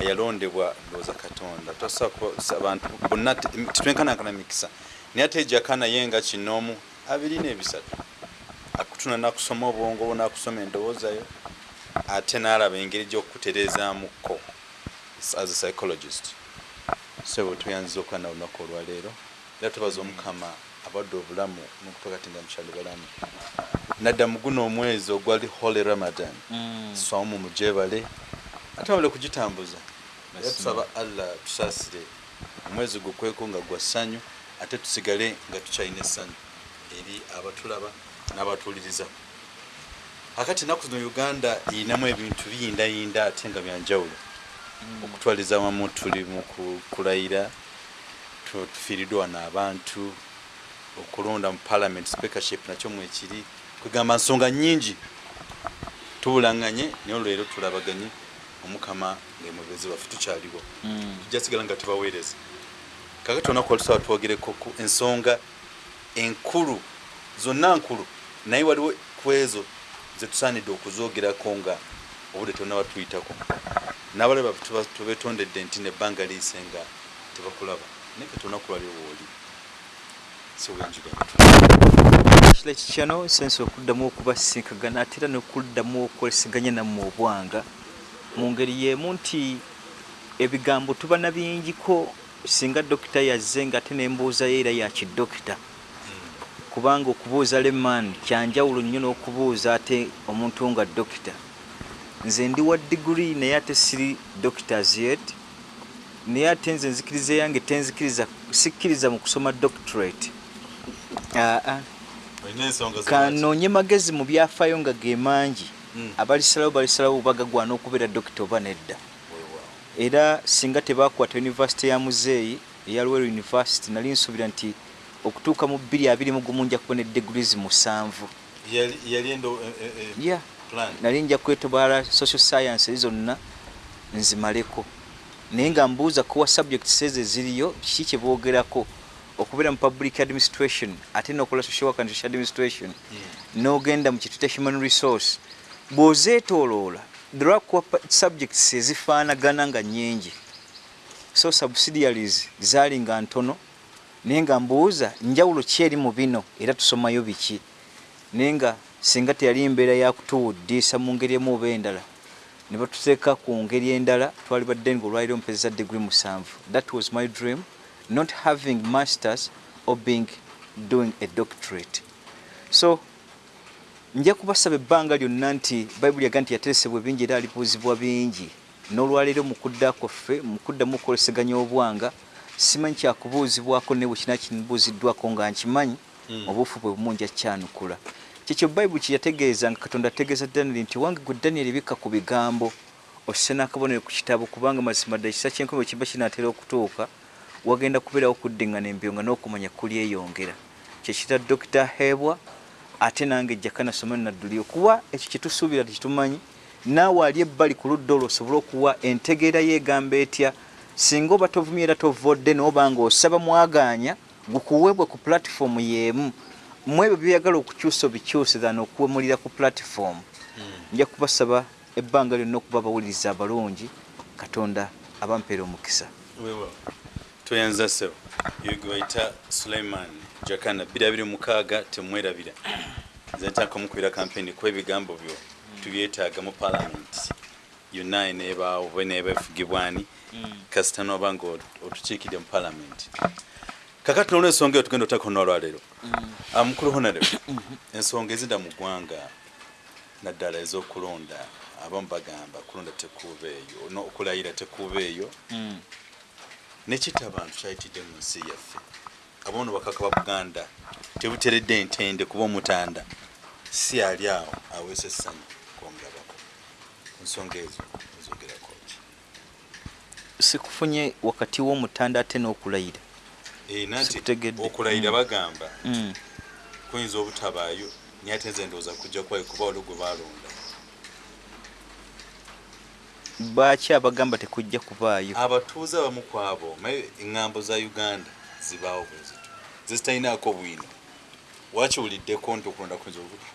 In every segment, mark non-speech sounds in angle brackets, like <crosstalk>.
ayalondebwa ndowooza katonda. Abantu bonna titwenkanankana mikisa. Naye ate ejjaka naye nga kinoomu abiri n'ebisatu akutuna nakusoma obwongo bo nakusoma endowoozayo ate n'alaba engeri gy'okukutereezamukko as a psychologist. So bwetuyanziza okuba na olunaku olwaleero era tubaza omukama abadde obulamu nokutoka ti nga mukyali balamu. Nadda mu guno omwezi ogwali holy ramadan. Somu mujebale ate wabale kugitambuza. Era tusaba allah tusaasire omwezi gukweko nga gwa ssanyu ate tusigale nga tukyalina essanyu. Eri abatulaba n'abatuwuliriza. Akati enaku zino uganda erinamu ebintu biyindayinda ate nga byanjawulo okutwaliza wamu tuli mu kulayira tufiiriddwa wano abantu okulonda mu parliament speakership nakyo mwekiri kwegamba nsonga nyingi tubulaŋŋanye naye olwleero tulabaganye omukama ngaemwebezi waffe tukyaliwo tujja sigala nga tubaweereza kakati onaku olusawa twogereko ku ensonga enkulu zonna nkulu. Naye waliwo ku ezo zetusaanidde okuzoogerako nga obudde tonna batuyitako n'abalaba tubetondedde nti nebbanga liise nga tebakulaba. Naye kati onaku lwaliwo wooli kira kikyano sensi okuddamu okubasinkagana ate era nokuddamu okwesiganya nammwe obwanga mu ngeri yemu nti ebigambo tuba na bingiko singa dokita yazze nga ate nembuuzayo era yakidokita kubanga okubuuza leman kyanjawulo nnyo n'okubuuza ate omuntu nga dokita. Nze ndi wa diguri naye ate siri doctors yet naye ate nze nzikiriza yange tenzikiriza sikkiriza mu kusoma doctorate. Aa kanoonye magezi mu byafaayo nga ge mangi abalisalawo balisalawo bagagwana okubeera dokita oba nedda. Era singa tebakwata univesity ya muzeeyi eya lwero university nali nsuubira nti okutuuka mu bbiri abiri mu gumu nja kubona edegrees musanvu. Ya nali nja kwetobaala social science zonna nzimaleko. Naye nga mbuuza kuwa subjects ezo eziriyo kiki kyeboogerako okubeera mu public administration ate nokola social work and social administration n'ogenda mu kitute human resource bw'ozeetooloola drakwa subjects ezifaanagana nga nyingi so subsidiaries zaali nga ntono naye nga mbuuza njawulo ki eri mu bino? Era tusomayo biki? Naye nga singa teyali mbeera yakutuwuddiisa mu ngeri emu oba endala ne batuteeka ku ngeri endala twali badde nga olwaliro mpeza degree musanvu. That was my dream not having masters or being doing a doctorate. So nja kubasaba ebbanga lyonna nti bayibuli yaga nti yateresebwa bingi era alibuuzibwa bingi. N'olwaleero mu kudda kwaffe mu kuddamu okukoleseganya obwanga simanyi kyakubuuzibwako naye bwekina kibuuziddwako nga nkimanyi obuufu bwe bumu nja kyanukula. Kyekyo bayibuli kyeyategeeza nga katonda ategeeza danieri nti wange gwe danieri bikka ku bigambo osse n'akabonero ku kitabo kubanga mazima ddala ekisa kyenkumi kiba kinaatera okutuuka wagenda kubeerawo okuddingana embyo n'okumanya kulyeyongera kyekita dokita hebwa ate nange ejjaka nasoma nadduli okuwa ekyo kyetusuubira tikitumanyi naawe ali ebbali ku ludda olwo osobole okuwa entegeera yeegamba etya singa oba tovumye era tovodde nooba nga osaba mwagaanya gukuweebwe ku pulatifomu y'emu. Mu ebyo byoyagala okukyusa obikyuse than okuwemulira ku pulatifomu nja kubasaba ebbanga lyonna okuba abawuliriza abalungi katonda abampeera omukisa. Toyanza sebo yegwayita suleiman jakana bbiri abiri mukaaga temwerabira nze ntaka omukubira kampeni kuba ebigambo byo. Tubyetaaga mu palamenti yonna eneebaawo oba eneeba efugibwani kasita nooba nga otukiikidde mu palamenti kakati nolwensonga eyo tugenda otako nolwaleero mukulu honore <coughs> ensonga ezida mu ggwanga naddala ez'okulonda abamu bagamba kulonda tekuuba eyo okulayira tekuuba eyo. Nekita abantu kyayitidde mu nsi yaffe abono bakaka ba buganda tebuteredde entende kuba omutanda. Si ali awo aweesa essanyu kwomulabako ku nsonga ezo ezogerako ki? Sikufunye wakati w'omutanda ate n'okulayira. Sikutegedde. okulayira bagamba Mm. kuyinza obutabaayo naye ate nze ndowooza kujja kwayo kuba waliwo gwe balonda baaki abagamba tekujja kubaayo? Abatuuze abamu ku abo maye eŋŋambo za uganda zibaawo bwe zito zezitalinaako bwino. Wakiwuliddeko nti okulonda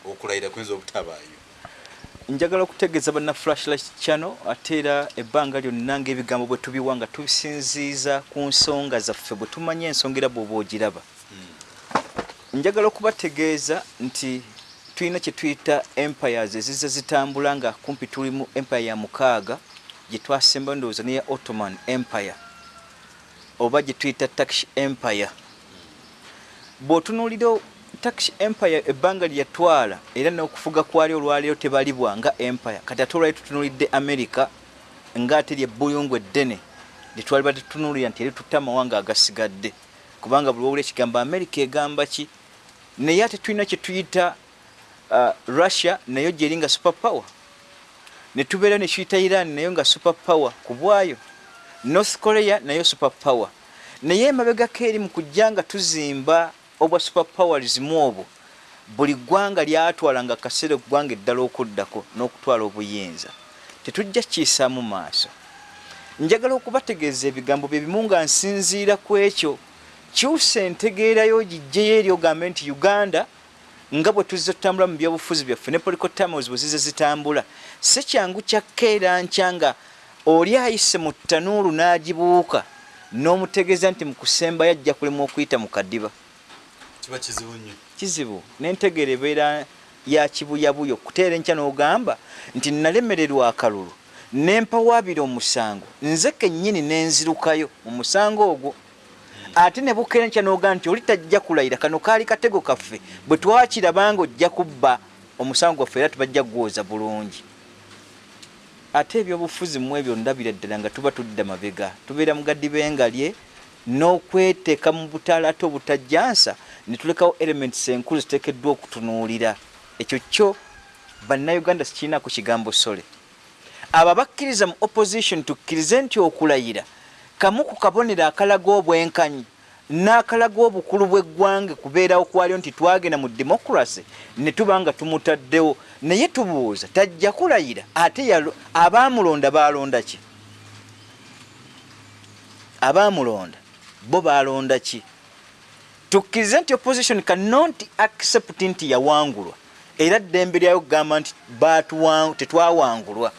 okulayira kuyinza obutabaayo? Njagala okutegeeza banna flashlight channel ate era ebbanga lyonna ngaebigambo bwe tubiwa nga tubisinziiza ku nsonga zaffe bwe tumanya ensonga era bw'oba ogiraba. Njagala okubategeeza nti tulina kye tuyita empires eziza zitambula nga kumpi tuli mu empire ya mukaaga gye twasemba ndowooza neya ottoman empire oba gye tuyita tax empire bw'otunuulira tax empire ebbanga lye yatwala era n'okufuga kwali olwaleero tebalibwa nga empire. Kati ate olwali tutunuulidde america ng'ate lyebbuyungu eddene lyetwaliba tetunuulira nti eritutta amawanga agasigadde. Kubanga buli wawula ekigambo america egamba ki? Naye ate tulina kye tuyita uh, russia nayo gyeri nga super power ne tubeera ne tuyita iran nayo nga super power ku bwayo. North korea nayo super power naye emabegako eri mu kujja nga tuzimba obwa super powerism obwo buli ggwanga lyatwala nga kaseera eggwanga eddala okuddako n'okutwala obuyinza tetujja kiisaamu maaso. Njagala okubategeeza ebigambo bye bimu nga nsinziira ku ekyo. Kyusa entegeerayo gijjeyo eri ogambe nti uganda nga bwe tuzze tutambula mu byobufuzi byaffe ne policotamos bwe zize zitambula. Si kyangu kyakka era nkya nga oli ayise mu ttanuulu n'agibuuka n'omutegeeza nti mu kusembayo ajja kulema okuyita mu kadiba kiba kizibu nnyo. Kizibu n'entegeera ebeera ya kibuyabuyo kuteera enkya n'ogamba nti nalemererwa akalulu nempawaabira omusango nze kennyini n'enzirukayo mu musango ogwo. Ate ne bukeera enkya n'ogamba nti oli tajja kulayira kano kaali katego kaffe bwe twakirabanga ojja kubba omusango gwaffe era tubajja gwoza bulungi. Ate ebyobufuzi mu ebyo ndabira ddala nga tuba tudda mabega tubeera mugadi bengalye n'okweteeka mu butaala ate obutajjansa ne tulekawo elements enkulu ziteekeddwa okutunuulira. Ekyo kyo bannayuganda sikirina ku kigambo sole. Abo abakkiriza mu opposition tukkirize nti okulayira kamu ku kabonero akalaga obwenkanyi n'akalaga obukulu bw'eggwanga kubeerawo kwaliyo nti twagenda mu democracy ne tuba nga tumutaddewo. Naye tubuuza tajja kulayira ate abaamulonda baalonda ki? Abaamulonda bo baalonda ki? Tukkirize nti opposition cannot accept nti yawangulwa. Era ddembe lyayo kugamba nti tetwawangulwa.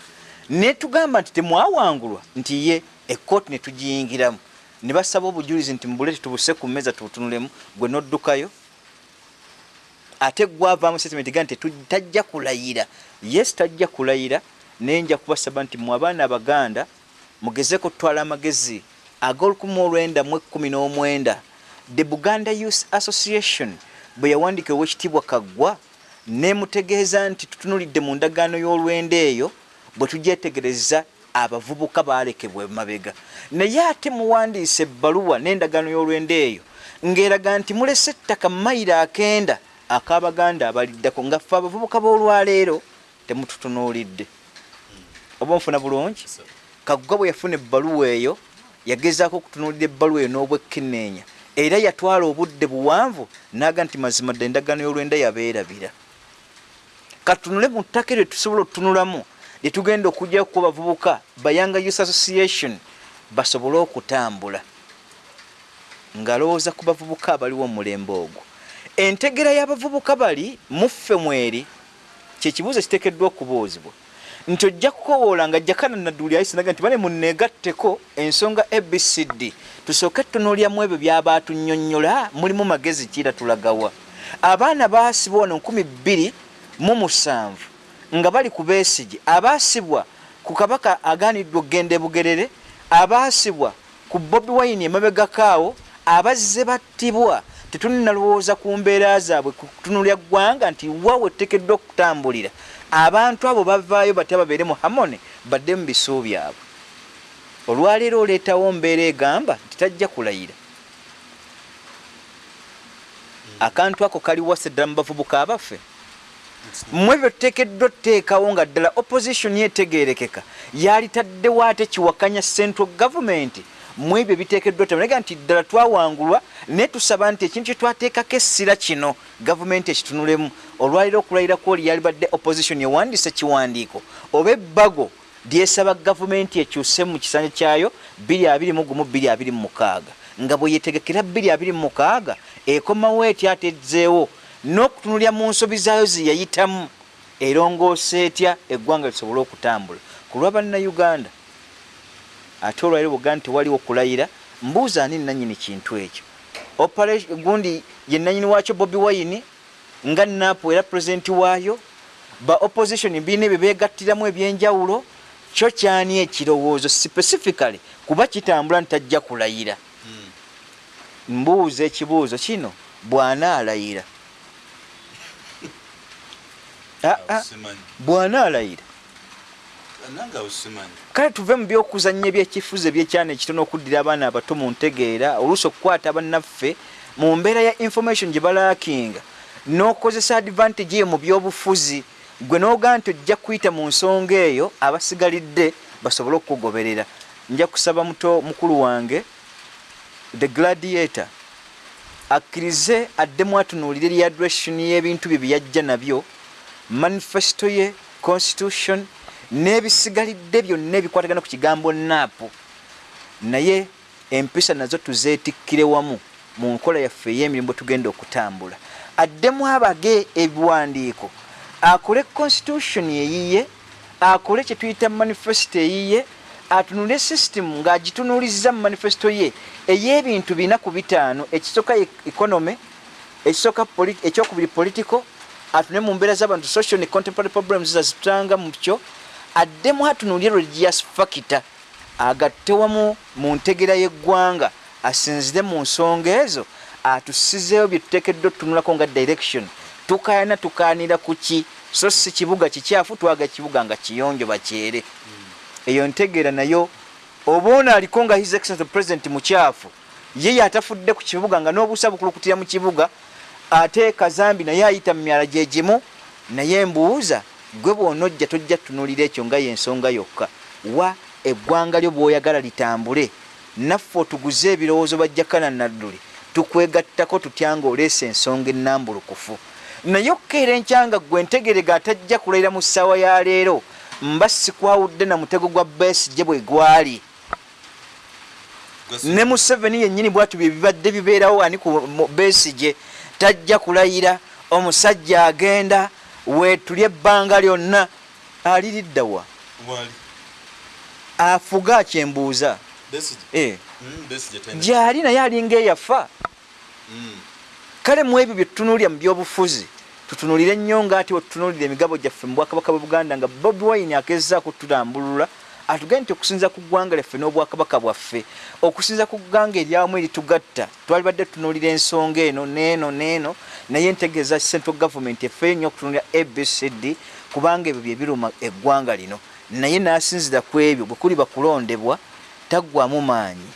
Naye tugamba nti temwawangulwa nti ye ekkooti ne tugiyingiramu ne basaba obujulizi nti mubulete tubuse ku mmeeza tubutunulemu gwe noddukayo? Ate gwavaamu statement ga nti tajja kulayira. Yes tajja kulayira. Naye nja kubasaba nti mu abaana abaganda mugezeko tutwala amagezi ag'olukumi olwenda mu ekkumi n'omwenda the buganda youth association bwe yawandika owekitiibwa kaggwa nemutegeeza nti tutunulidde mu ndagaano y'olwenda eyo bwe tugyetegereza abavubuka balekebwa mabega. Naye ate muwandiisa ebbaluwa n'endagaano y'olwenda eyo ng'eraga nti mulese ettaka mayiro akenda ak'abaganda abaliddako nga ffe abavubuka b'olwaleero temututunuulidde. Oba nfuna bulungi? Kaggwa bwe yafuna ebbaluwa eyo yagezaako okutunuulira ebbaluwa eyo n'obwekkenneenya era yatwala obudde buwanvu naga nti mazima dda endagaano y'olwenda yabeerabira. Katunule mu ttaka eryo tusobola otutunulamu lyetugenda okujjao kuba bavubuka bayanga youth association basobole okutambula. Ngalowooza ku bavubuka abaliwo omulembe ogwo. Entegera y'abavubuka bali muffe mweri kyekibuuzo kiteekeddwa okubuuzibwa nti ojja kukowoola nga jakana nadduli ayisinaga nti bane muneegatteko ensonga abcd tusooke tutunuulyamu ebyo byabaatunnyonnyola mulimu magezi kiira tulagawa. Abaana baasibwa wano nkumi bbiri mu musanvu nga bali ku beesigi abaasibwa ku kabaka agaaniddwa okgenda ebugerere abaasibwa ku bobi wayini emabegakaawo abazze battibwa. Tetuninalowooza ku mbeera zaabwe kutunulya ggwanga nti wawe ettekeddwa okutambulira abantu abo bavaayo batya babeere mu hamone badde mu bisuu byabwe olwaleero oleetawo mbeera egamba nti tajja kulayira. Akantu ako kaliwasa ddala mu bavubuka abaffe. Mmwe byo tuteekeddwa tuteekawo nga ddala opposition yetegeerekeka. Yalitaddewo ate kiwakanya central government mu ebyo biteekeddwa tamanega nti ddala twawangulwa naye tusaba nti ekintu kyetwateekako essira kino gavumenti ekitunulemu olwaliro okulayira kwoli yalibadde opposition ewandiise kiwandiiko oba ebbago lyesaba gavumenti ekyuse mu kisanja kyayo 2226 nga bwe yetegekera 2226 ekomawo etya atezeewo n'okutunulya mu nsobi zaayo ze yayitamu. Erongoosa etya? Eggwanga lisobole okutambula. Ku lwa bannayuganda ate olwaire buganda tewaliwo okulayira mbuuza ani nanyini kintu ekyo? Gundi ye nanyini wakyo bobi wine nga napo era pulezidenti waayo ba opposition biina ebyo begattiramu ebyenjawulo kyo kyani ekirowoozo specifically kuba kitambula ntajja kulayira? Mbuuza ekibuuzo kino bw'anaalayira <laughs> Ah, ah, Simanyi. Kale tuve mu byokuzannya ebyekifuzo ebyekyana ekitono okuddira abaana abato mu ntegeera oluusi okukwata bannaffe mu mbeera ya information gye balaakinga n'okozesa advantage eyo mu byobufuzi gwe n'ogaa nti ojja kuyita mu nsonga eyo abasigalidde basobole okukugoberera. Nja kusaba muto mukulu wange the gladiator akkirize addemu atunuulire readdression y'ebintu bye byeyajja nabyo manifesto ye constitution n'ebisigalidde byonna ebikwatagana ku kigambo naapu naye empisa nazo tuzeetikkire wamu mu nkola yaffe ey'emirimu bwe tugenda okutambula. Addemu abage ebiwandiiko. Akole constitution eyiye akole kye tuyita manifesto eyiye atunule system ng'agitunuuliza mu manifesto ye ey'ebintu bina ku bitaano ekisooka economy ekisooka ekyokubiri political atune mu mbeera z'abantu social ne contemporary problems zazitutanga mu kyo addemu atunulye religious factor agatte wamu mu ntegera y'eggwanga asinzire mu nsonga ezo atusizeewo bye tuteekeddwa otutunulako nga direction. Tukayana tukaanira ku ki? So si kibuga kikyafu twaga kibuga nga kiyonjo bakyere. Eyo ntegeera nayo oba ono aliko nga his excellence the president mukyafu ye yatafudde ku kibuga nga n'obuusa bukulukutira mu kibuga ate kazambi naye ayita mu myala gye gimu naye mbuuza gwe bw'onojja tojja tunuulira ekyo nga yensonga yokka. Wa eggwanga lyo bw'oyagala litambule naffe otuguze ebirowoozo bajjakana nadduli tukwegattako tutya nga oleesa ensonga ennambulukufu. Naye okkeera enkyanga gwe ntegerega atajja kulayira mu ssaawa ya leero mba sikwawudde na mutego gwa besigye bwe gwali. Ne museveni yennyini bwatu bye bibadde bibeerawo ani ku mu- besigye tajja kulayira omusajja agenda weetuli ebbanga lyonna aliriddawa wali. Afuga akyembuuza Besigye. Eh, Mm, gyali naye alinga eyafa Mm. kale mu ebyo bye tutunuulira mu byobufuzi tutunuulire ennyo nga ati wetutunuulira emigabo gyaffe mu bwakabaka bwe buganda nga bobi wine agezaako tutambulula atugende nti okusinza ku ggwanga lyaffe n'obwakabaka bwaffe okusinza ku ggwanga eryawamu eritugatta twalibadde tutunuulira ensonga eno neeno neeno naye ntegeeza central government efeyo nnyo okutunuulira abcd kubanga ebyo bye biruma eggwanga lino. Naye n'asinzira ku ebyo bwe kuli bakulondebwa taggwamu maanyi.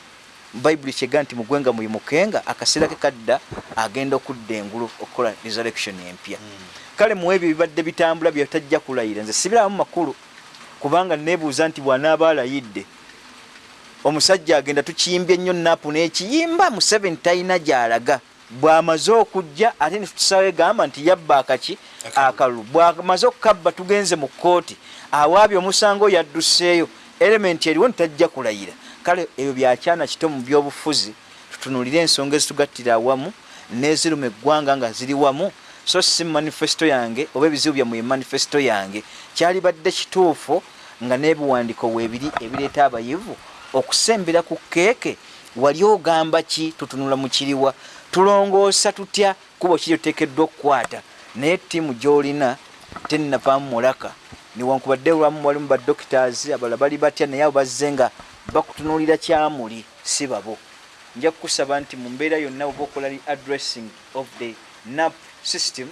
Bayibuli kyega nti mugwenga muyimukenga akaseera ke kadda agenda okudda engulu okukola resurrection empya. Kale mu ebyo bibadde bitambula byetajja kulayira nze sibiramu makulu kubanga nebuuza nti bw'anaaba alayidde omusajja agenda tukiyimbye ennyo napu n'ekiyimba mu seven talina gy'alaga. Bw'amaze okujja ate netutusaba egamba nti yabba akaki Akalulu. akalulu bw'amaze okukabba tugenze mu kkooti. Awaabye omusango oyo addusseeyo elementi eriwo ntajja kulayira. Kale ebyo byakyana kito mu byobufuzi tutunulire ensonga ezitugattira awamu n'eziruma eggwanga nga ziri wamu so si manifesto yange oba ebizibu byammwe manifesto yange kyalibadde kituufu nga n'ebiwandiiko weebiri ebireeta abayivu okusembera ku keeke wali ogamba ki tutunula mu kiriwa? Tulongoosa tutya? Kuba kiri oteekeddwa okukwata. Naye ttiimu gy'olina tennavaamu mulaka. Niwankubadde lwamu walimu badoctors abalala bali batya naye abo bazze nga bakutunuulira kyamuli si babo. Nja kukusaba nti mu mbeera yonna oba okola li addressing of the nap system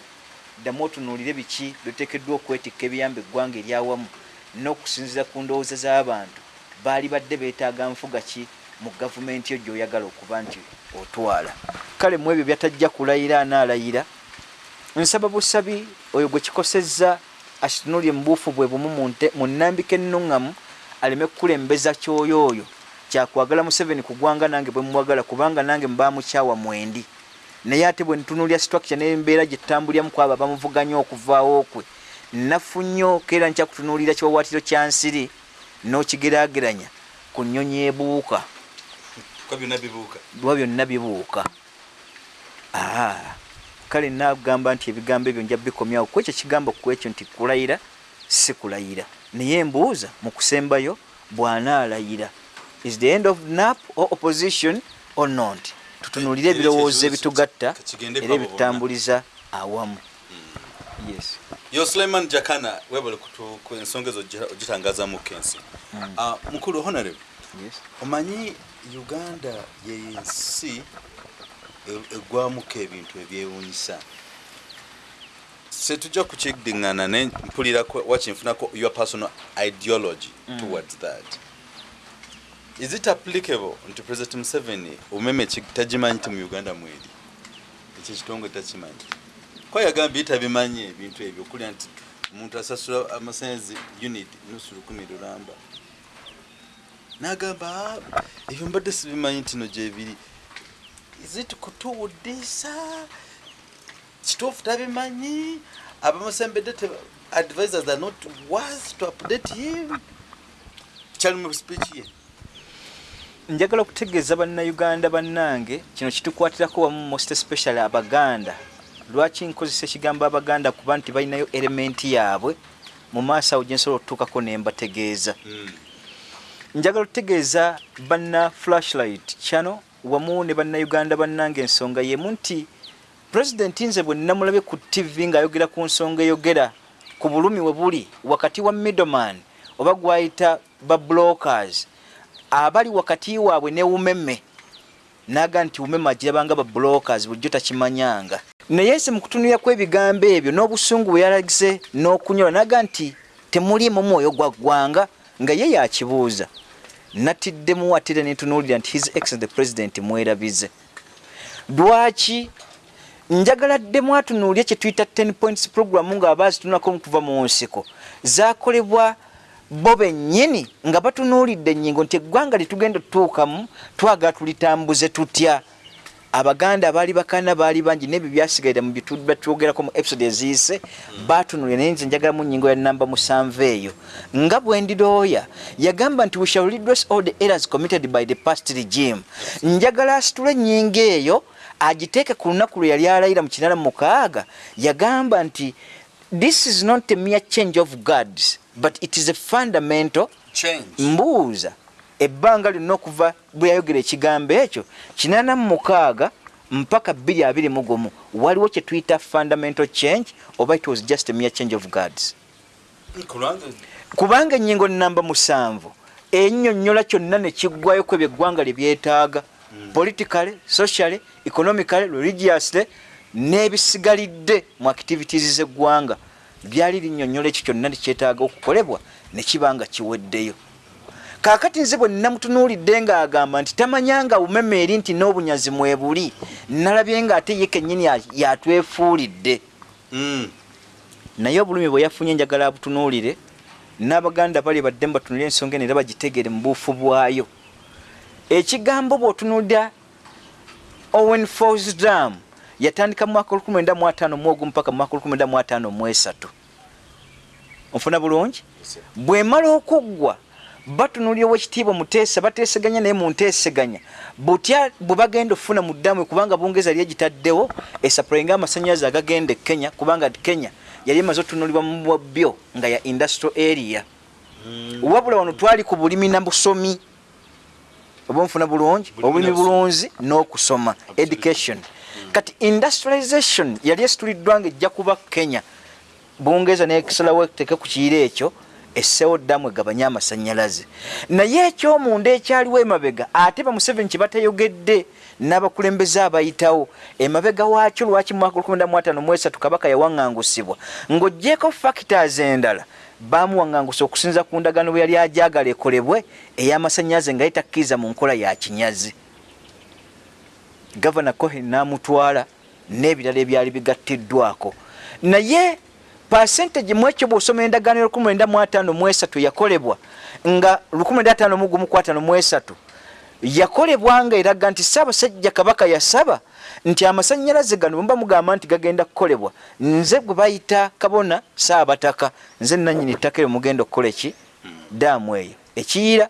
ddamu otunuulire biki byoteekeddwa okwetikka ebiyamba eggwanga eryawamu n'okusinziira ku ndowooza z'abantu baali badde beetaaga nfuga ki mu gavumenti yo gy'oyagala okuba nti otwala? Kale mu ebyo byatajja kulayira anaalayira nsaba busabi oyo gwe kikosezza akitunulye mu buufu bwe bumu mu nnambika ennuŋŋamu aleme kukulembeza kyoyo oyo kyakwagala museveni ku ggwanga nange bwe mwagala kubanga nange mbamukyawa mwendi naye ate bwe ntunulya structure n'embeera gye tutambulyamu kwabo abamuvuganya okuvaawo kwe nafu nnyo keera nkyakutunuulira kiwawaatiro kya nsiri n'okigeraageranya ku nnyonyi ebuuka. Kwa byonna bibuuka. lwa byonna bibuuka. Ah, kale nagamba nti ebigambo ebyo nja bikomyawo. Kwekyo kigambo kwekyo nti kulayira si kulayira. Naye mbuuza mu kusembayo bw'anaalayira is the end of nap or opposition or not tutunuulire ebirowoozo ebitugatta era abo ebitambuliza awamu. Yes. Yo suleiman jakana webale ku ensonga ezo ogita- ogitangazamu kensi. Ah, mukulu honorable. Yes. Omanyi uganda yensi e- egwamuko ebintu ebyewunyisa. Setujja kukidiŋŋana ne mpulira ko- wakinfunako your personal ideology Mm. towards that is it applicable nti president museveni? Omeme tagimanyi ti mu uganda mweri ekyo ekitongole takimanyi ko yagambye tabimanyi ebintu ebyo? Okulya nti omuntu asasula amasanyazi unit nusu lukumi lulamba nagamba "Ah, ebyo mbadde sibimanyi nti no gyebiri izit kutuwuddisa kituufu tabimanyi? Abamusembedde teba- advisors are not worth to update him. Kyali mu speech ye njagala okutegeeza bannayuganda bannange kino kitukwatirako wamu most especially abaganda. Lwaki nkozesa ekigambo abaganda kuba nti balinayo elementi yaabwe? Mu maaso awo gyensobola okutuukako ne mbategeeza. Njagala okutegeeza banna flashlight kyano wamu ne bannayuganda bannange ensonga yemu nti pulezidenti nze bwe nnamulabe ku tv ng'ayogera ku nsonga eyogera ku bulumi we buli wakati wa middleman oba gwayita ba blockers abali wakati waabwe ne umeme naga nti umeme agirabanga ba blockers bulijjo takimanyanga. Naye se mu kutunulira kw'ebigambo ebyo n'obusungu bwe yalagize n'okunyola naga nti temuliimu mwoyo gwa ggwanga nga ye yakibuuza. Natiddemu atire nentunuulira nti his excellent the president mwerabize. Lwaki njagala ddemu atunuulye kye tuyita 10 points program ng'abaazitunulako okuva mu nsiko? Zakolebwa bo bennyini nga batunuulidde ennyingo nti eggwanga lyetugenda otutuukamu twagala tulitambuze tutya? Abaganda baali bakana baali bangi nebyo byasigalira mu byetwogerako mu episode eziyise batunulira naye nze njagala mu nnyingo ya namba musanvu eyo. Nga bwendirooya yagamba nti we shall redress all the errors committed by the past regime. Njagala asitula ennyingo eyo agiteeke ku lunaku lwe yali alayira mu kinala mukaaga. Yagamba nti this is not a mere change of gods but it is a fundamental change. mbuuza. Ebbanga lyonna okuva bwe yayogera ekigambo ekyo kinana mu mukaaga mpaka bbiri abiri mu gumu. Waliwo kye tuyita fundamental change oba it was just a mere change of gods kubanga kubanga ennyingo namba musanvu ennyonnyola kyonna ne kiggwayo ku ebyo eggwanga lye byetaaga. Politically socially economically religiously n'ebisigalidde mu activities z'eggwanga byali linnyonnyola ekyo kyonna nekyetaaga okukolebwa ne kiba nga kiweddeyo. Kaakati nze bwe nnamutunuulidde ng'agamba nti tamanyanga bumeme eri nti n'obunyazi mwebuli nalabye ng'ate ye kennyini ya- yatwefuulidde. Mm. naye obulumi bwe yafunye njagala abutunuulire n'abaganda bali badde mbatunulire ensonga eno era bagitegere mu buufu bwayo. Ekigambo bw'otunulira owen falls dam yatandika mu mwaka 1951 mpaka mu mwaka 1953 onfuna bulungi? Bw'emala okuggwa batunulira owekitiibwa muteesa bateeseganya naye mu nteeseganya. Butya bwe bagenda okufuna mu ddamu kubanga bungereza yali egitaddewo esapulainga amasannyalaze agagenda e kenya kubanga kenya yali emaze otunulibwa mu bwabyo nga ya industrial area. Wabula wano twali ku bulimi na busomi. Oba nfuna bulungi? Bulimi obulimi bulunzi n'okusoma. Education kati industrialization yali esituliddwa nga ejja kuba kenya. Bungereza nekisalawo teke ku kiiro ekyo esseewo ddamu egabanye amasannyalaze naye ekyomunda ekyaliwo emabega ate ba museveni kye batayogedde n'abakulembeze abayitawo emabega waakyo lwaki mu mwaka 1953 kabaka yawaŋŋangusibwa? Ng'oggyeko factors endala baamuwaŋŋangusa okusinza ku ndagaano bwe yali ajagala ekolebwe ey'amasannyalaze nga yetakkiriza mu nkola ya kinyazi gavana cohen n'amutwala n'ebirala ebyali bigattiddwako. Naye pasentage mu ekyo bw'osoma endagaano ya 1953 yakolebwa nga 1953 yakolebwa nga eraga nti ssaabasajja kabaka yasaba nti amasannyalaze gano bwe muba mugamba nti gagenda kukolebwa nze gwe bayita kabona saabataka nze nanyini ttaka eryo mugenda okukola eki? Daamu eyo. Ekiyira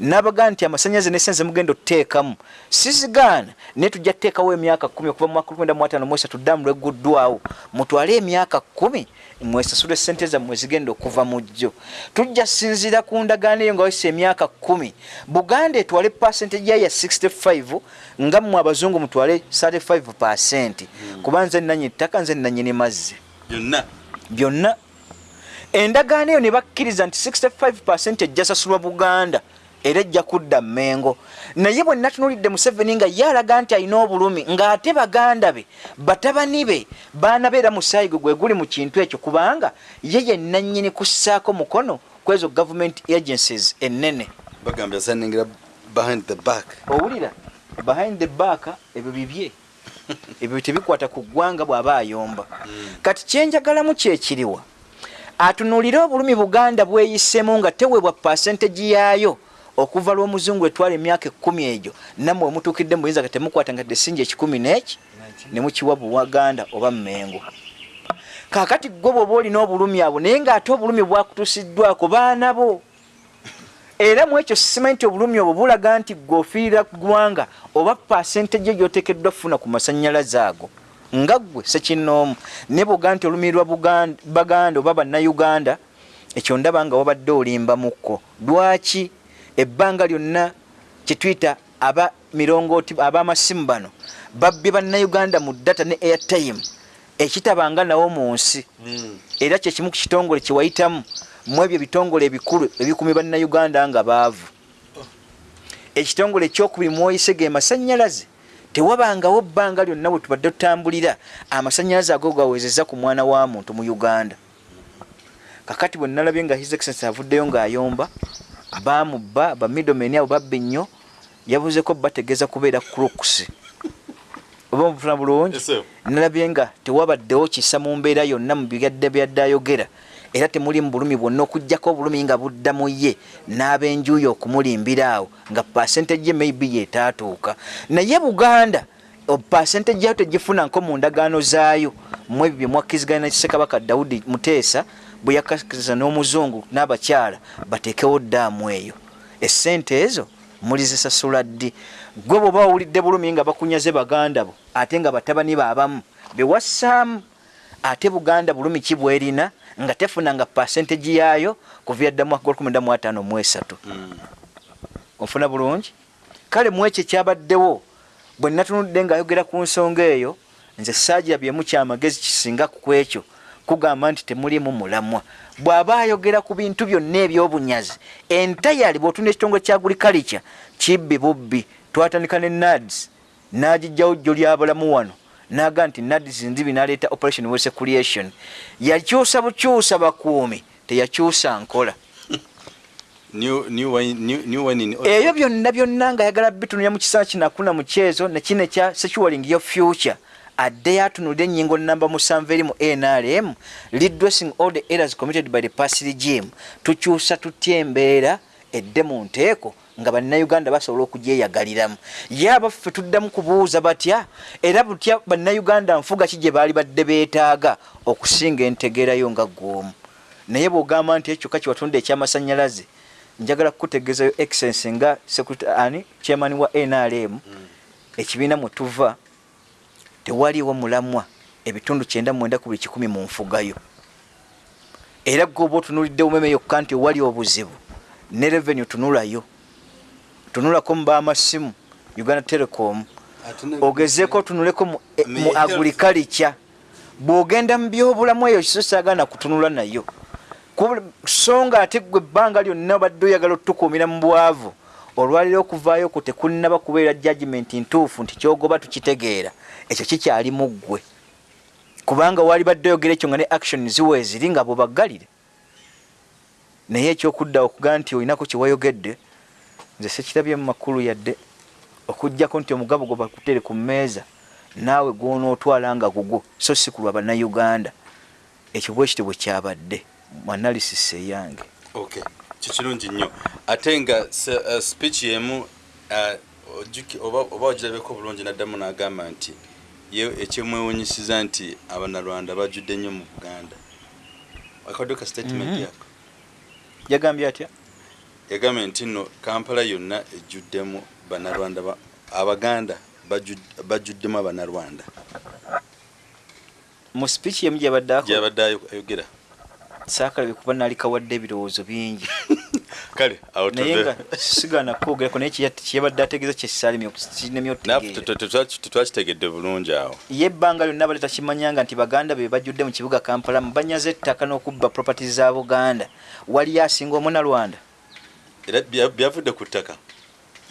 nabagaa nti amasanyaze nesenze mugenda otuteekamu sizigaana naye tujja tuteekawo emyaka kumi okuva mu mwaka lwenda muataano mwesatu ddamu lweguddwawo mutwale emyaka kumi mwesasula esente zammwe zigenda okuva mu jjo tujja sinzira ku ndagaano eyo nga wesa emyaka kumi. Buganda etwale pasentage yayo ya 65 nga mmwe abazungu mutwale 35 pasenti kuba nze nanyini ttaka nze nanyini mazzi. Byonna. Byonna. Endagaano eyo ne bakkiriza nti 65 ejja sasulwa buganda era ejja kudda mmengo. Naye bwe natunulidde museveni nga ye alaga nti alina obulumi ng'ate baganda be batabani be baana be era musaayi gwe gwe guli mu kintu ekyo kubanga ye yennannyini kussaako mukono ku ezo government agencies ennene. Bagambye asaningira behind the back. Owulira behind the back ebyo bibye. <laughs> Ebyo tebikwata ku ggwanga bw'aba ayomba. Kati kyenjagalamu kyekiriwa atunuulire obulumi buganda bweyisemu nga teweebwa pasentegi yaayo okuva lw'omuzungu etwala emyaka ekkumi egyo nammwe wemutuukidde muyinza nga temukwata nga desinja ekikumi n'eki ne mukiwa buwaganda oba mmengo. Kaakati gwe bwoba olina obulumi abo naye ng'ate obulumi bwakutuusiddwako baana bo. Era mu ekyo simanyi nti obulumi obwo bulaga nti gwe ofiirira ggwanga oba pasentege gy'oteekeddwa kufuna ku masannyalaze ago. Nga ggwe sekinnoomu naye bwoga nti olumi lwa baganda oba bannayuganda ekyo ndaba nga wabadde olimba-mukko lwaki ebbanga lyonna kyetuyita aba mirongooti ab'amasimu bano babbye bannayuganda mu data ne airtime ekitabanga nawo mu nsi. Era kyekimu ku kitongole kyewayitamu mu ebyo ebitongole ebikulu ebikumi bannayuganda nga baavu. Ekitongole ekyokubiri mwoyise ge masannyalaze tewabangawo bbanga lyonna bwe tubadde tutambulira amasannyalaze ago gawezeza ku mwana wa muntu mu uganda. Kakati bwe nalabye nga his excellence avuddeyo ng'ayomba bamubba bamidomeni abo babba ennyo yabuzeko bategeeza kubeera crooks. Oba mufuna bulungi? Nalabye nga tewabaddewo kisa mu mbeera yonna mu byadde byadde ayogera era temuli mu bulumi bwonna okugjako obulumi nga budda mu ye n'ab'enjuuyi okumulimbira awo nga pasentage maybe yetaatuuka naye buganda pasentage yayo tegifuna nko mu ndagaano zaayo. Mu ebyo bye mwakkiziganya na kisekabaka dawudi muteesa bwe yakkiriza n'omuzungu n'abakyala bateekewo ddaamu eyo. Essente ezo mulizisasula ddi? Gwe bw'oba owulidde bulumi nga bakunyaze baganda bo ate nga batabani baabamu bewassaamu ate buganda bulumi ki bwerina nga tefunanga pasentegi yaayo kuva dda mwaka gwa 15 mu esatu. Ofuna bulungi? Kale mu ekyo ekyabaddewo bwe natunudde ng'ayogera ku nsonga eyo nze saagirabyemu kyamagezi kisinga ku ekyo kugamba nti temulimu mulamwa. Bw'aba ayogera ku bintu byonna ebyobunyazi entayali bw'otunda ekitongole kya agriculture kibbi bubbi twatandika ne nads. N'agijjawo jjo lyabulamu wano naga nti nads nzibi n'aleeta operation wese creation. Yakyusa bukyusa bakuumi teyakyusa nkola. <laughs> Ebyo byonna byonna ngaayagala bitunulira mu kisaa kinakuna mu kyezo nekino ekya securing your future addeyo atunulira ennyingo namba musanvu eri mu nrm redressing all the errors committed by the past regime. Tukyusa tutya embeera edde mu nteeko nga bannayuganda basobola okugyeyagaliramu. Ye abaffe tuddamu kubuuza batya era butya bannayuganda nfuga ki gye baali badde beetaaga okusinga entegeerayo nga gw'omu naye bw'ogamba nti ekyo kyokka kiwatunda ekyamasannyalaze njagala kukutegeezayo excellence nga secretary ani chairman wa nrm ekibiina mwe tuva tewaliwo mulamwa ebitundu kyenda mwenda ku buli kikumi mu nfugayo. Era gwe oba otunulidde umeme yokka nti ewali obuzibu ne revenue tunulayo tunulako mu b'amasimu uganda telecom. Ogezeeko otunuleko mu, e, agriculture. Bw'ogenda mu byobulamu eyo kiso saagana kutunula nayo. So nga ate gwe ebbanga lyonna badde oyagala otukuumira mu bwavu olwaliro okuvaayo ku tekunnaba kubeera judgment ntuufu nti kyogoba tukitegeera ekyo kikyali mu ggwe. Kubanga wali badde oyogera ekyo nga ne action ziwa eziri nga bwebaggalire naye ekyokudda okugaa nti olinako kyewayogedde nze sekirabye mu makulu yadde okugjako nti omugabo gwe bakutere ku mmeeza naawe gwonootwala nga gugwo so si kulwa bannayuganda. Ekyo bwekiti bwe kyabadde mu analysis eyange. Okay kikirungi nnyo. Ate nga uh, speech yemu uh, ojjuki- oba ogirabeko bulungi naddamu n'agamba nti ye ekyemwewunyisiza nti abanalwanda bajjudde nnyo mu buganda. Akaddeko ka statement Mhm. yako. Yagambye atya? Yagambye nti nno kampala yonna ejjuddemu bannarwanda ba- abaganda bajju- bajjuddemu abannarwanda mu speech yemu gyabadde ako? Gyabadde ayo- ayogera saakalabye kuba naali kawadde ebirowoozo bingi. <laughs> Kale naye nga sigaana kwogerako naye kye- kyeyabadde ategeeza kyesaalimye naffe otegeera tetwakitegedde bulungi awo. Ye ebbanga lyonna bali takimanyanga nti baganda be bajjudde mu kibuga kampala mubanyaza ettaka n'okubba property za buganda. Waliyo asinga omunalwanda. Era bya- byavudde ku ttaka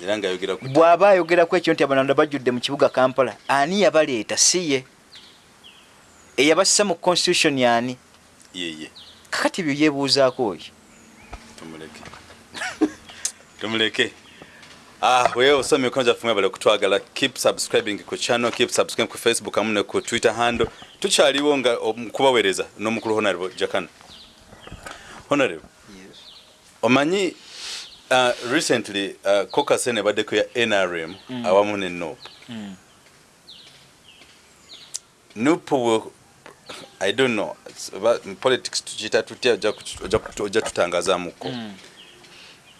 era ngaayogera ku bw'aba ayogerako ekyo nti abanalwanda bajjudde mu kibuga kampala ani yabaleeta? Si ye. Eyabassa mu constitution yani? Yeye kakati byo yeebuuzaako oyo? Tumuleke. <laughs> Tumuleke. Ah wewe osomye ebikono byaffe mwebale okutwagala keep subscribing ku channel keep subscribing ku facebook amu ne ku twitter handle. Tukyaliwo nga mukubaweereza n'omukulu honorable jakan honorable. Omanyi uh, recently uh, caucus eno ebaddeko ya nrm Mm. awamu ne nop nop will- i don't know. It's about- in politics tukiyita tutya ojja ojja tutangazaamuko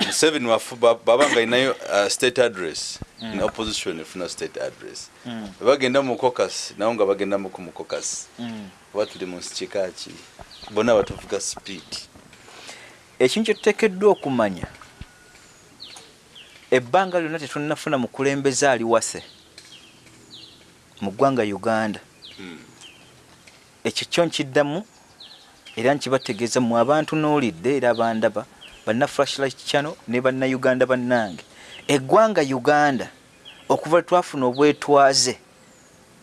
museveni wafu ba- baba nga alinayo uh, state address ne opposition efuna state address. Bagenda mu caucus nawo nga bagenda muku mu caucus. Oba tuli mu nsi kikaki bonna batuvuga speed ekintu kyetuteekeddwa okumanya ebbanga lyonna tetunnafuna mukulembeze ali wase mu ggwanga uganda. Mm. Ekyo kyo nkiddamu era nkibategeeza mu abantu n'olidde era abandaba banna flashlight channel ne bannayuganda bannange. Eggwanga uganda okuva twafuna obwetwaze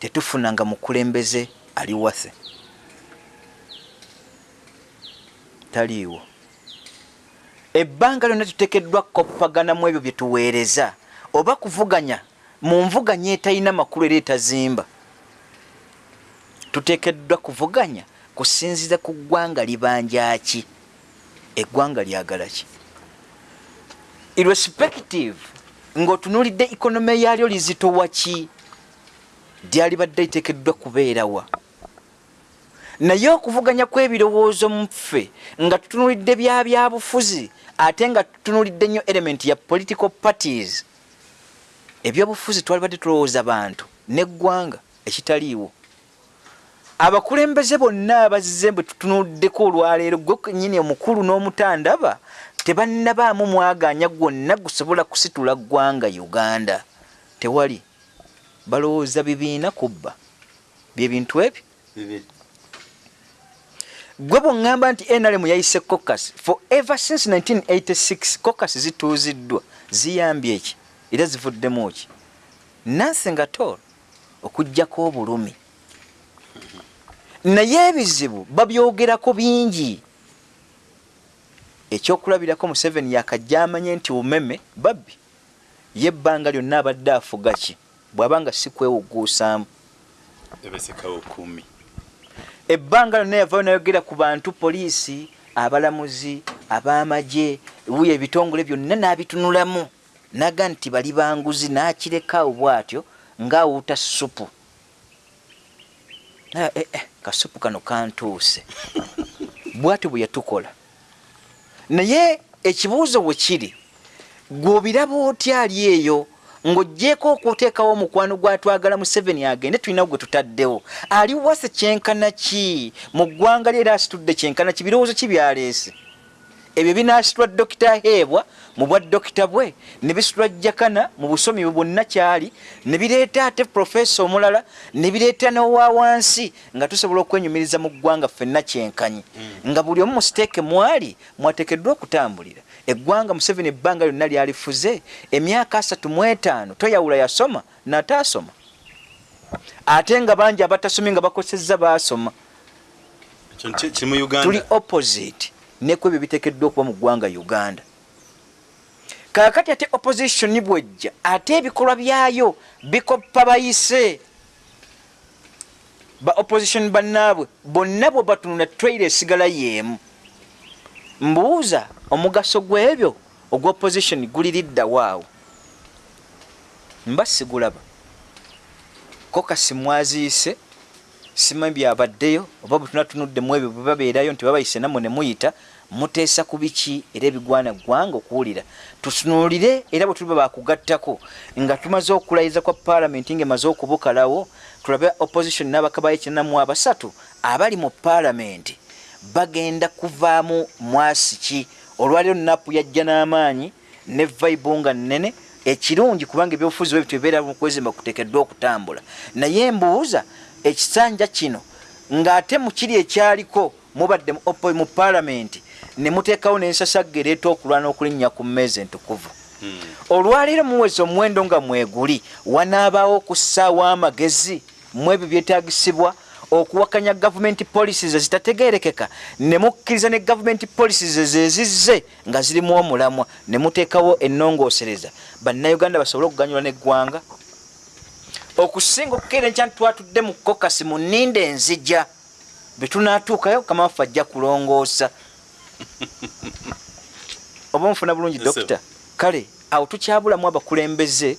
tetufunanga mukulembeze ali wase taliiwo. Ebbanga lyonna tuteekeddwa kukoppaganamu ebyo bye tuweereza oba kuvuganya mu nvuganya etalina makulu era etazimba tuteekeddwa kuvuganya kusinziza ku ggwanga libanja ki eggwanga lyagala ki? Irrespective ng'otunuulidde ekonome yaalyo lizitowa ki? Lyalibadde liteekeddwa kubeerawa naye okuvuganya kw'ebirowoozo mu ffe nga tutunuulidde bya byabufuzi ate nga tutunuulidde nnyo element ya political parties ebyobufuzi twalibadde tulowooza bantu n'eggwanga ekitaliiwo abakulembeze bonna abazze bwe tutunuuddeko olwaleero gwe nyini omukulu n'omutandaba tebannabaamu mwaganya gwonna gusobola kusitula ggwanga uganda. Tewali. Balowooza bibiina kubba byebintu ebyo? Gwe bweŋŋamba nti nrm yayise cocas for ever since 1986 cocas zituuziddwa ziyambye eki era zivuddemu ki? Nothing at all okugjako obulumi naye ebizibu babyogerako bingi. Ekyokulabirako museveni yakajja amanye nti umeme babbi ye ebbanga lyonna abadde afuga ki? Bw'aba nga si kwewuguusaamu. Ebesekawo kumi. Ebbanga lyonna yavayo nayogera ku bantu poliisi abalamuzi ab'amagye wuyo ebitongole byonna n'abitunulamu. Naga nti bali banguzi n'akirekawo bw'atyo ng'awuuta supu Ah, eh, eh, kasupu kano kantuuse. <laughs> Bw'atyo bwe yatukola. Naye ekibuuzo bwe kiri gw'obiraba otya ali eyo ng'oggyeko okuteekawo omukwano gwatwagala museveni agende tulinawo gwe tutaddewo? Ali wase kyenkana ki? Mu ggwanga lye era asitudde kyenkana ki? Birowoozo ki byaleese? Ebyo binasitwa dokita heebwa mu bwa dokita bwe ne bisitwa jakana mu busomi bwe bwonna kyali ne bireeta ate profesa omulala ne bireeta n'owa wansi nga tusobola okwenyumiriza mu ggwanga ffenna kyenkanyi. Nga buli omu musiteeke mwali mwateekeddwa okutambulira. Eggwanga museveni ebbanga lyonna lyalifuze emyaka asatu mu etaano toyawula yasoma nataasoma ate nga bangi abatasomye nga bakosezza baasoma. Tuli opposite neku ebyo biteekeddwa okuba mu ggwanga uganda kaakati ate opposition bwejja ate ebikolwa byayo bikoppa bayise. Ba opposition bannaabwe bonna bwe batunula traire esigala yeemu mbuuza omugaso gw'ebyo ogwa opposition guliriddawo awo mba sigulaba. Kokasi mwaziise simanyi byabaddeyo oba bwe tunatunudde mu ebyo bwe babeerayo nti babayise namwe ne muyita muteesa ku biki era ebigwana ggwanga okuwulira. Tutunuulire era bwe tuliba bakugattako nga tumaze okulayiza kwa paalamenti ngaemaze okubukalawo tulabe opposition n'abakabayo kinamu abasatu abali mu paalamenti. Bagenda kuvaamu mwasi ki olwaliro napu yajja n'amaanyi ne vaibu nga nnene ekirungi kubanga ebyobufuzi bwe bitubeera mu kwezimba kuteekeddwa okutambula. Naye mbuuza ekisanja kino ng'ate mu kiri ekyaliko mubadde mu paalamenti ne muteekawo n'ensasagga ereeta okulwana okulinnya ku mmeezi entukuvu. Hmm. olwaleero muweza omuwendo nga mweguli wanaabaawo okussaawo amagezi mu ebyo byetaagisibwa okuwakanya gavumenti policies ezitategerekeka ne mukkiriza ne gavumenti policies ezezizze nga zirimu omulamwa ne muteekawo ennongoosereza bannayuganda basobole okuganyulwa n'eggwanga. Okusinga okukeera enkya twatudde mu kokasi mu nninda enzija bwe tunaatuukayo kamaffe ajja kulongoosa <laughs> oba nfuna bulungi dokita kale awo tukyabulamu abakulembeze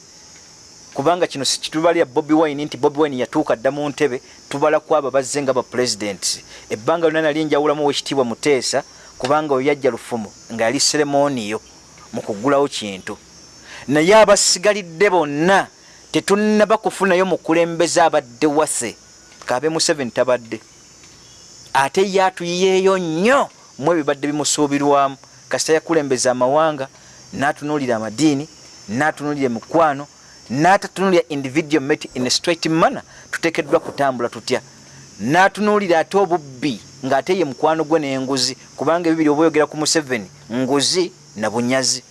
kubanga kino sikitubalya bobi wine nti bobi wine yatuuka dda mu ntebe tubala ku abo bazze nga bapuresidenti ebbanga lyonna nali njawulamu wekitiibwa muteesa kubanga oyo yajja lufumu nga yali seremoniyo mu kugulawo kintu. Naye abasigalidde bonna tetunnaba kufunayo mukulembeze abadde wase kabe museveni tabadde. Ate ye atuyiyeeyo nnyo mu ebibadde bimusuubirwamu. Kasita yakulembeza amawanga n'atunuulira amadiini n'atunuulira emikwano n'atatunuulira individual met in a straight manner. Tuteekeddwa kutambula tutya? N'atunuulira ate obubbi ng'ate ye mukwano gwe n'enguzi kubanga ebibiri oba oyogera ku museveni nguzi na bunyazi.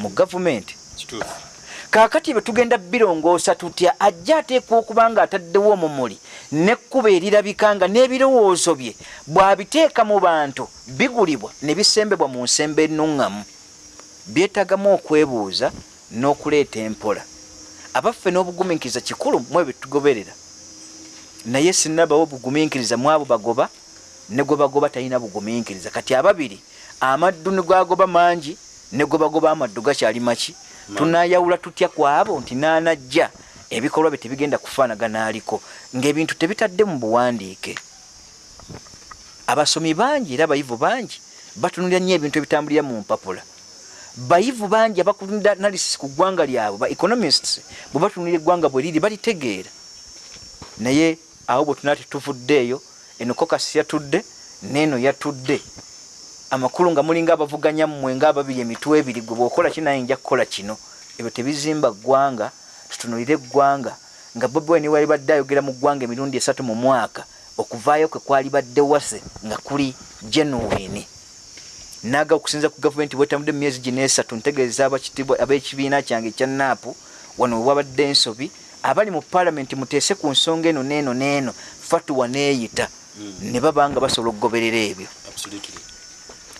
Mu gavumenti. Kituufu kaakati bwe tugenda birongoosa tutya ajja ateekwa okuba nga ataddewo omumuli n'ekkuba erirabika nga n'ebirowoozo bye bw'abiteeka mu bantu bigulibwa ne bisembebwa mu nsembe ennuŋŋamu byetagamu okwebuuza n'okuleeta empola. Abaffe n'obugumiikiriza kikulu mu ebyo tugoberera naye sinnabawo bugumiikiriza mu abo bagoba ne gwe bagoba talina bugumiikiriza. Kati ababiri amaddu ne gwagoba mangi ne gwe bagoba amaddu gakyali maki Ma- tunayawula tutya ku abo nti naanajja ebikolwa bye tebigenda kufaanagana aliko ng'ebintu tebitadde mu buwandiike. Abasomi bangi era abayivu bangi batunulira nnyo ebintu ebitambulira mu mpapula. Bayivu bangi abakulunda analysis ku ggwanga lyabwe ba economists bwe batunulira eggwanga bwe riri balitegeera. Naye awo bwe tunaa tetuvuddeeyo eno kokasi yatudde neeno yatudde amakulu nga mulinga abavuganya mmwe ngaababiri emitwe ebiri gwe bwokola kinaye nja kukola kino? Ebyo tebizimba ggwanga tutunulire eggwanga nga bobi wine wali badde ayogera mu ggwanga emirundi esatu mu mwaka okuvaayo kwe kwali badde wase nga kuli genuine. Naga okusinza ku gavumenti bwetambudde emyezi gino esatu ntegeeza abakitibwa ab'ekibiina kyange ekya naapu wano we wabadde ensobi abali mu paalamenti muteese ku nsonga eno neeno neeno fatuwa neeyita ne baba nga basobola okugoberera ebyo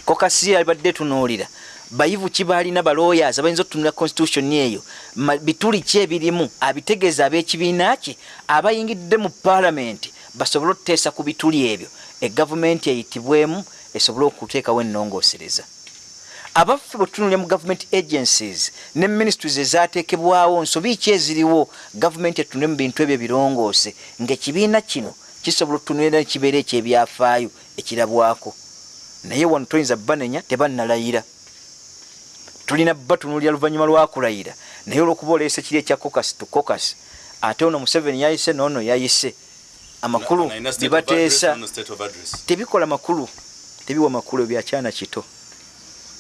kokasi abadde tunuulira. Bayivu ki baalina balooyas abayinza okutunula constitution eyo? Bituli ki ebirimu? Abitegeeza ab'ekibiina kye abayingidde mu paalamenti basobole okuteesa ku bituli ebyo. Egavumenti eyitibwemu esobole okuteekawo ennongoosereza abaffe bwe tutunulira mu government agencies ne ministries ezateekebwawo nsobi ki eziriwo? Gavumenti etunule mu bintu ebyo birongoose ng'ekibiina kino kisobola okutunulira nekibeera ekyebyafaayo ekirabwako naye wano toyinza banenya tebannalayira. Tulina batunulira luvannyuma lwakulayira naye olwokuba oleese kiri ekya kokasi tu kokasi ate ono museveni yayise noono yayise. Amakulu address. tebikola makulu tebiwa makulu ebyakyana kito.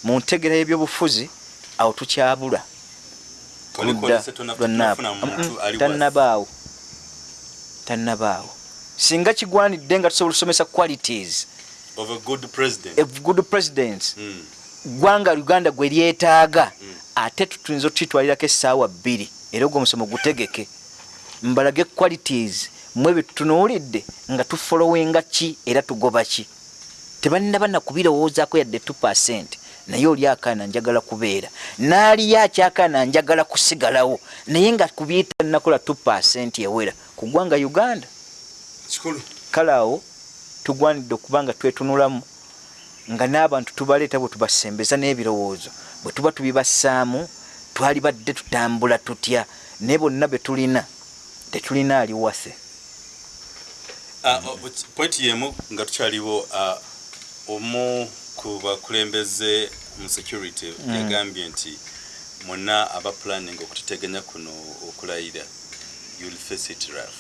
Mu ntegera y'ebyobufuzi awo tukyabula. Tannabaawo. Tannabaawo. Singa kigwanidde nga tusobola okusomesa qualities of a good president. Of good presidents Mm. ggwanga uganda gwe lyetaaga Mm. ate tuyinza otutwalirako essaawa bbiri era ogwo omusomo gutegeke. Mbalage qualities mwe bye tutunuulidde nga tufolowinga ki era tugoba ki? Tebannaba nakubirowoozaako yadde 2 naye oli akaana njagala kubeera. N'aliyo akyakaana njagala kusigalawo naye nga kubyita nakola 2 ewera? Ku ggwanga uganda? Kale awo tugwanidde okuba nga twetunulamu nga n'abantu tubaleeta bwe tubasembeza n'ebirowoozo. Bwe tuba tubibassaamu twali badde tutambula tutya naye bonna be tulina tetulina ali wase. Ah, oh, but point yemu nga tukyaliwo ah, omu ku bakulembeze mu security yagambye nti mwonna aba planning okututeganya kuno okulayira you'll face it rough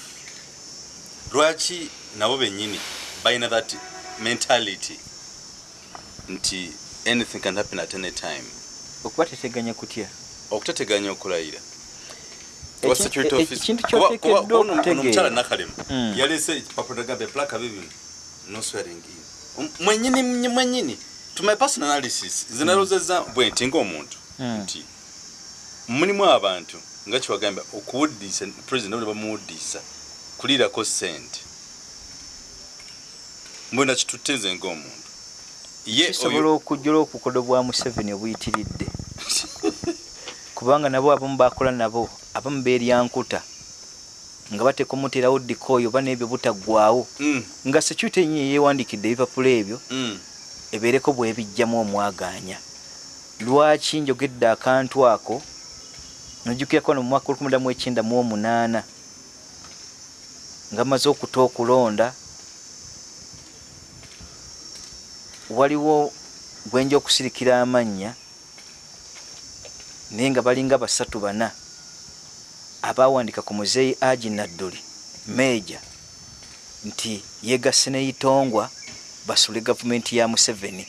lwaki nabo bennyini balina that mentality. Nti anything can happen at any time. Okuba teteganya kutya okutateganya okulayira e- okutegeera. omukyala nakalemu Mm. yalese ekipapula nagamba eplaka bibino no swearing in. Um, mwenyini mwenyini. To my personal analysis nze nalozeza bwe nti ng'omuntu Mm. nti mulimu abantu nga kiwagamba okuwuddisa president bamuwuddisa kuliirako sente mbwena kitutte nze ng'omuntu? Ye kisobola okujjula obukodo bwa museveni obuyitiridde. <laughs> Kubanga nabo abamu bakola nabo abamu beeryankuta. Nga batekomuterawo dikooyo oba n'ebyo butaggwawo Mm, nga security yennyini yeewandikidde ebipapula ebyo mm, ebeereko bwebijjamu omwaganya lwaki njogedde akantu ako? Nojjukirako no mu mwaka olukumi mu ekyenda mu omunaana. Nga maze okuta okulonda waliwo gwenja okusirikira amannya naye nga balinga basatu bana abawandika ku muzeeyi agi nadduli meeja nti yegasse neyitongwa basule gavumenti ya museveni.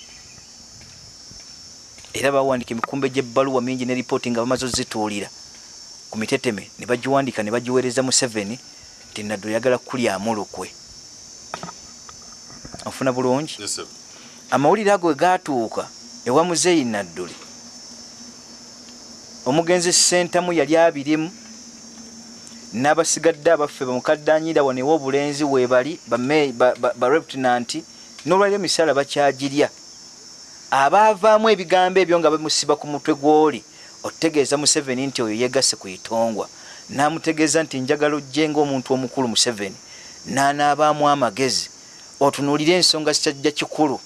Era bawandika emikumbe gyebbaluwa mingi ne ripooti nga bamaze ozituulira ku miteteme ne bagiwandika ne bagiweereza museveni nti nadduli yagala kulyamu lukwe ofuna bulungi? Yes, sir. Amawulire ago we gatuuka ewa muzeeyi nadduli. Omugenzi sentamu yali abirimu n'abasigadde abaffe bamukaddanyiira wano ew'obulenzi weebali bareputinanti n'olwaliro emisaala bakyagirya. Abaavaamu ebigambo ebyo nga bamusiba ku mutwe gw'oli otegeeza museveni nti oyo yegasse ku itongwa. N'amutegeeza nti njagala ojje ng'omuntu omukulu museveni n'anaabaamu amagezi. Otunuulire ensonga zikyajja kikulu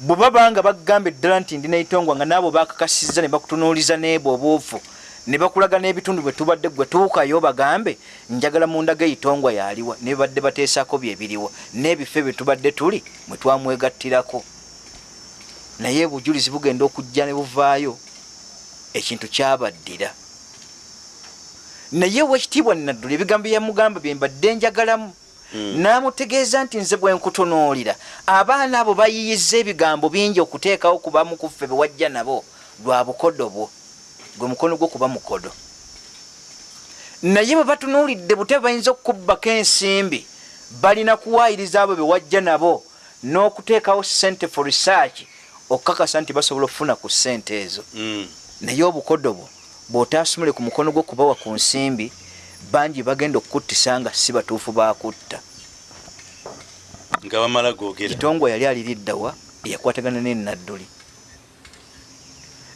bwe babanga bagamba eddala nti ndi neitongwa nga naabo bakakasizza ne bakutunuuliza neebo obuufu ne bakulaga n'ebitundu bwe tubadde gwe tuukayo bagambe njagala mundaga eitongwa yaliwa ne babadde bateesako byebiriwa n'ebifo bye tubadde tuli mwe twamwegattirako naye bujulizi bugenda okujja ne buvaayo ekintu kyabaddira naye wekitiibwa naddula ebigambo byamugamba bye mbadde njagalamu. N'amutegeeza nti nze bwe nkutunuulira. Abaana abo bayiyiza ebigambo bingi okuteekawo kubamu ku ffe bewajja nabo lwa bukodo bwo. Gwe mukono gwo kuba mukodo. Naye bwe batunuulidde bute bayinza okukubbako ensimbi balina kuwaayiriza abo bewajja nabo n'okuteekawo sente for research okukakasa nti basobola okufuna ku sente ezo. Mm. naye obukodo bwo bw'otaasumule ku mukono gwo kubawa ku nsimbi bangi bagenda okukuttisa nga si batuufu bakutta nga bamala googera kitongwa yali aliriddawa eyakwatagana nenadduli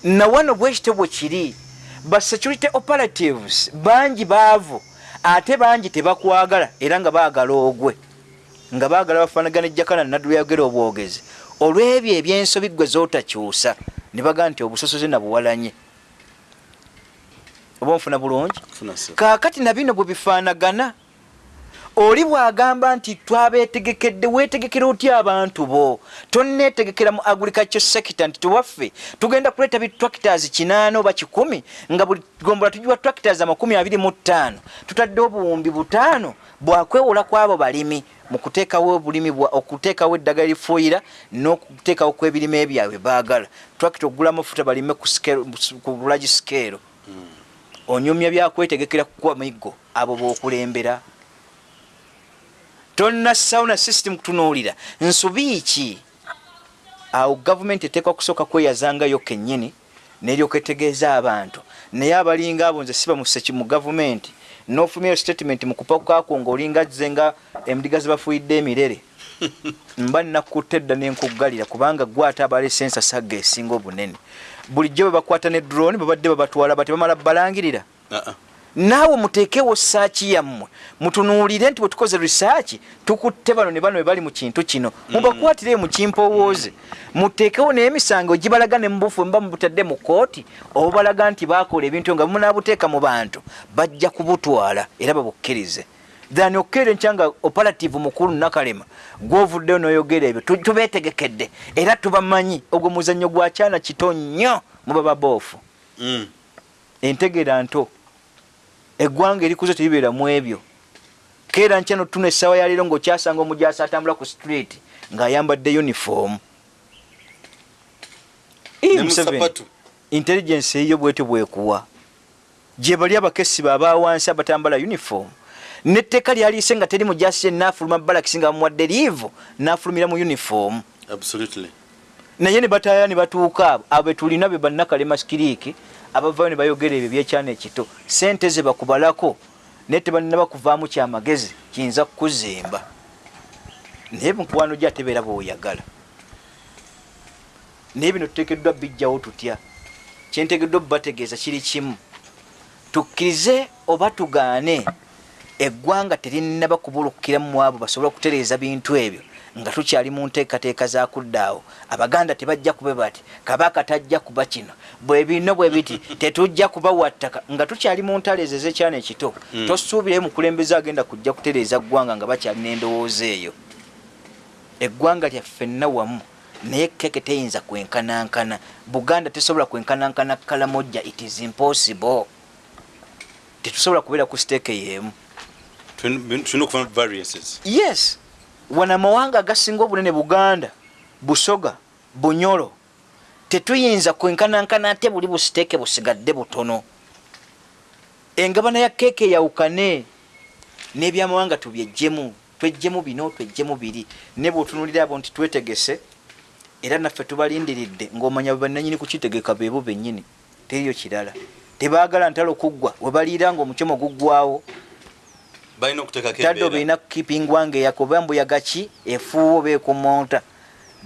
nawano bwekityo bwe kiri ba security operatives bangi baavu ate bangi tebakwagala era nga baagala ogwe. Nga baagala bafaanagana ejjakana nadduli yagera obwogezi. Olw'ebyo ebyensobi gwe zootakyusa ne bagamba nti obusosoze nabuwalanye oba nfuna bulungi? Kaakati na bino bwe bifaanagana oli bw'agamba nti twabeetegekedde weetegekera otya abantu bo? Tonneetegekera mu agriculture sector nti tewaffe tugenda kuleeta bitractors kinaana oba kikumi nga buli gombola tugiwa tractors amakumi abiri mu ttaano tutadde obuwumbi butaano bwakwewola kw'abo balimi mu kuteekawo obulimi bwa- okuteekawo eddagala lifuuyira n'okuteekawo kw'ebirime ebyabwe baagala. Tractor okugula amafuta balime ku lagi scale onyumya byakwetegekera kukuwa miggo abo bokulembera. Tonna sauna system kutunuulira nsubi ki? Awo gavumenti eteekwa kusooka kweyazangayo kennyini neryoka etegeeza abantu. Naye abalinga abo nze siba museki mu gavumenti nofumyayo statement mu kupakako ngaolinga zze nga endiga zebafuuyidde emirere. <laughs> Mba nnakutte edda nenkuggalira kubanga gwate abaleese ensasagga esinga obunene bulijjo bwe bakwata ne drone babadde babatwala batebamala balangirira. Ah, ah. naawe muteekewo saaki yammwe mutunuulire nti bwe tukoze risaaki tukutte bano ne bano bwe bali mu kintu kino. Mubakwatire mu kimpowooze. Muteekewo n'emisango gibalaga ne mubufu mba mubutadde mu kooti oba balaga nti baakola ebintu nga munaabuteeka mu bantu bajja kubutwala era babukkirize than okeera enkyanga operative mukulu nakalema gwovuddeyo noyogera ebyo tu- tubeetegekedde era tubamanyi ogwo muzannyo gwa kyana kito nnyo mubaba boofu. Mm. entegeera nto eggwanga erikuze teribeera mu ebyo. Keera nkyano tuna essaawa yaleero ng'okyasanga omujasi atambula ku street ng'ayambadde uniform. Intelligence eyo bwetyo bwekuwa. Gye bali abakesi baba wansi abatambala uniform netteeka lyaliise nga teri mujasi yenna afuluma balakisi nga bamuwadde liivu n'afulumira mu uniform. Absolutely. Naye ne bataaya ne batuuka abo betulina be bannakalema sikiriiki abavayo ne bayogera ebyo byekyana ekito. Sente ze bakubalako naye tebannaba kuvaamu kyamagezi kiyinza kukuzimba. Naye mukwano gye atebeera bweoyagala naye bino tuteekeddwa bijjawo tutya? Kyentegeddwa bubategeeza kiri kimu. Tukkirize oba tugaane eggwanga terinnaba kubulukiramu abo basobole okutereeza bintu ebyo nga tukyali mu nteekateeka za kuddaawo abaganda tebajja kube bati kabaka tajja kuba kino. Bwe bino bwe biti <laughs> tetujja kubawa ttaka nga tukyali mu ntalo ezo ezekyana ekito Mm. tosuubirayo mukulembeze agenda kujja kutereeza ggwanga nga bakyalina endowooza eyo. Eggwanga lyaffenna wamu naye keke teyinza kwenkanankana. Buganda tesobola kwenkanankana kalamojja it is impossible. Tetusobola kubeera ku siteeke yeemu Tulina okufuna variances. Yes. Wana amawanga agasinga obunene buganda busoga bunyolo tetuyinza kwenkanankana ate buli busiteeke busigadde butono. Engabana ya keeke eyawukane n'ebyamawanga tubyejjemu twejjemu bino twejjemu biri. Ne bwotunulira abo nti twetegese era naffe tubalindiridde ng'omanya bwe bannanyini kukitegeka beebo bennyini. Teriyo kirala. Tebaagala ntalo kuggwa. We baliira ng'omukyoma guggwawo balina okuteekako tadde embeera. obeina kukipingwanga eyako oba mbuyaga ki efuuwa oba ekumonta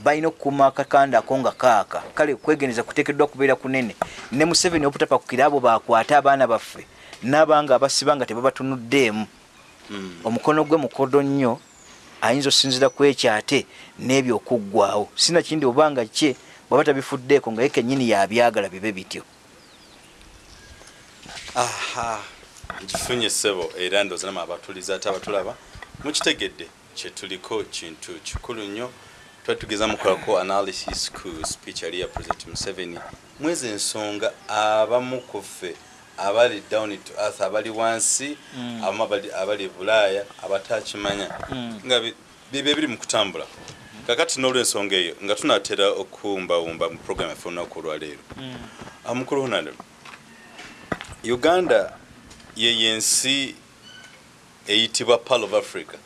balina okukuuma akakanda ako nga kaaka. Kale kwegendeza kuteekeddwa kubeera kunene. Ne museveni obutapakukira abo bakwate abaana baffe n'abanga abasiba nga tebabatunuddeemu. Mm. omukono gwe mukodo nnyo ayinza okusinzira ku ekyo ate n'ebyo okuggwawo sinakindi obanga kye bwaba tabifuddeeko nga ye kennyini yabyagala bibe bityo. Aha nkifunye ssebo era ndooza nama abatuliza ate abatulaba mukitegedde kyetuliko kintu kikulu nnyo. Tuba tugeza mukolako analysis ku speech yali ya president museveni. Mwezi ensonga abamu ku ffe abali down to earth abali wansi Mm. abamu abali- bulaaya abatakimanya. Mm. nga bi- bibyo biri mu kutambula. Kakati n'olwensonga eyo nga tunatera okuwumbawumba mu program yaffe olunaku olwaleero amukulu honane uganda ye yensi eyitibwa pal of africa.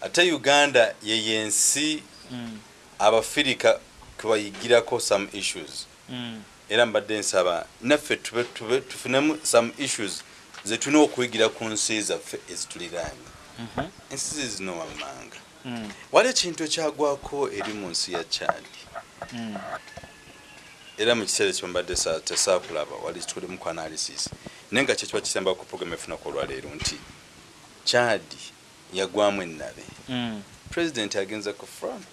Ate uganda ye yensi abafirika kwebayigirako some issues. Era mbadde nsaba naffe tube tufunemu some issues zetulina okuyigira ku nsi zaffe ezituliraanye. Ensi ze zino wammanga. Wali ekintu ekyagwako eri mu nsi ya chadi era mu kiseera ekyo mbadde sa- tesaakulaba wali tuli mu analysis naye nga kyekiba kisembako ku program efunako olwaleero nti chadi yagwamu ennabe. President agenza ku front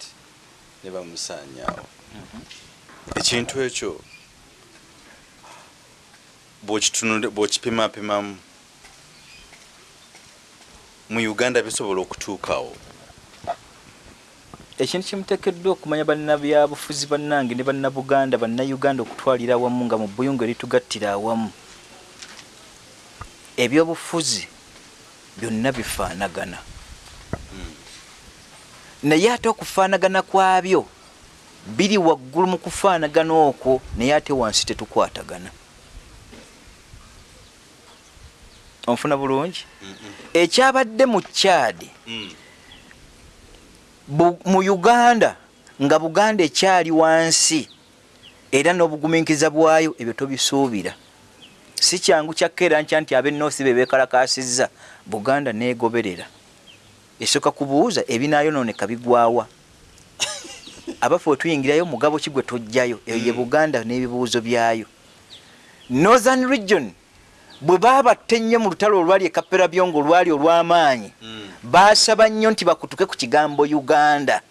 ne bamusaanyaawo. Ekintu ekyo bw'okipimapimamu mu uganda bisobola okutuukawo ekintu kimuteekeddwa okumanya bannabyabufuzi bannange ne bannabuganda bannayuganda okutwalira awamu nga mu buyungu eritugattira awamu. Ebyobufuzi byonna bifaanagana. Naye ate okufaanagana kwabyo biri waggulu mu kufaanagana okwo naye ate wansi tetukwatagana. Onfuna bulungi? Ekyabadde mu kyadi Mm. Mu uganda nga buganda ekyali wansi era n'obugumiikiriza bwayo ebyo tobisuubira. Si kyangu kyakkeera nkya nti ab'enoosi be beekalakasizza buganda neegoberera. Esooka kubuuza ebinaayononeka bigwawa. <laughs> Abaffe wetuyingirayo mugabo ki gwe tujjayo eyo ye Mm. buganda n'ebibuuzo byayo. Northern region bwe baabatta ennyo mu lutalo olwali ekapera byongo olwali olw'amaanyi Mm. baasaba nnyo nti bakutuke ku kigambo uganda.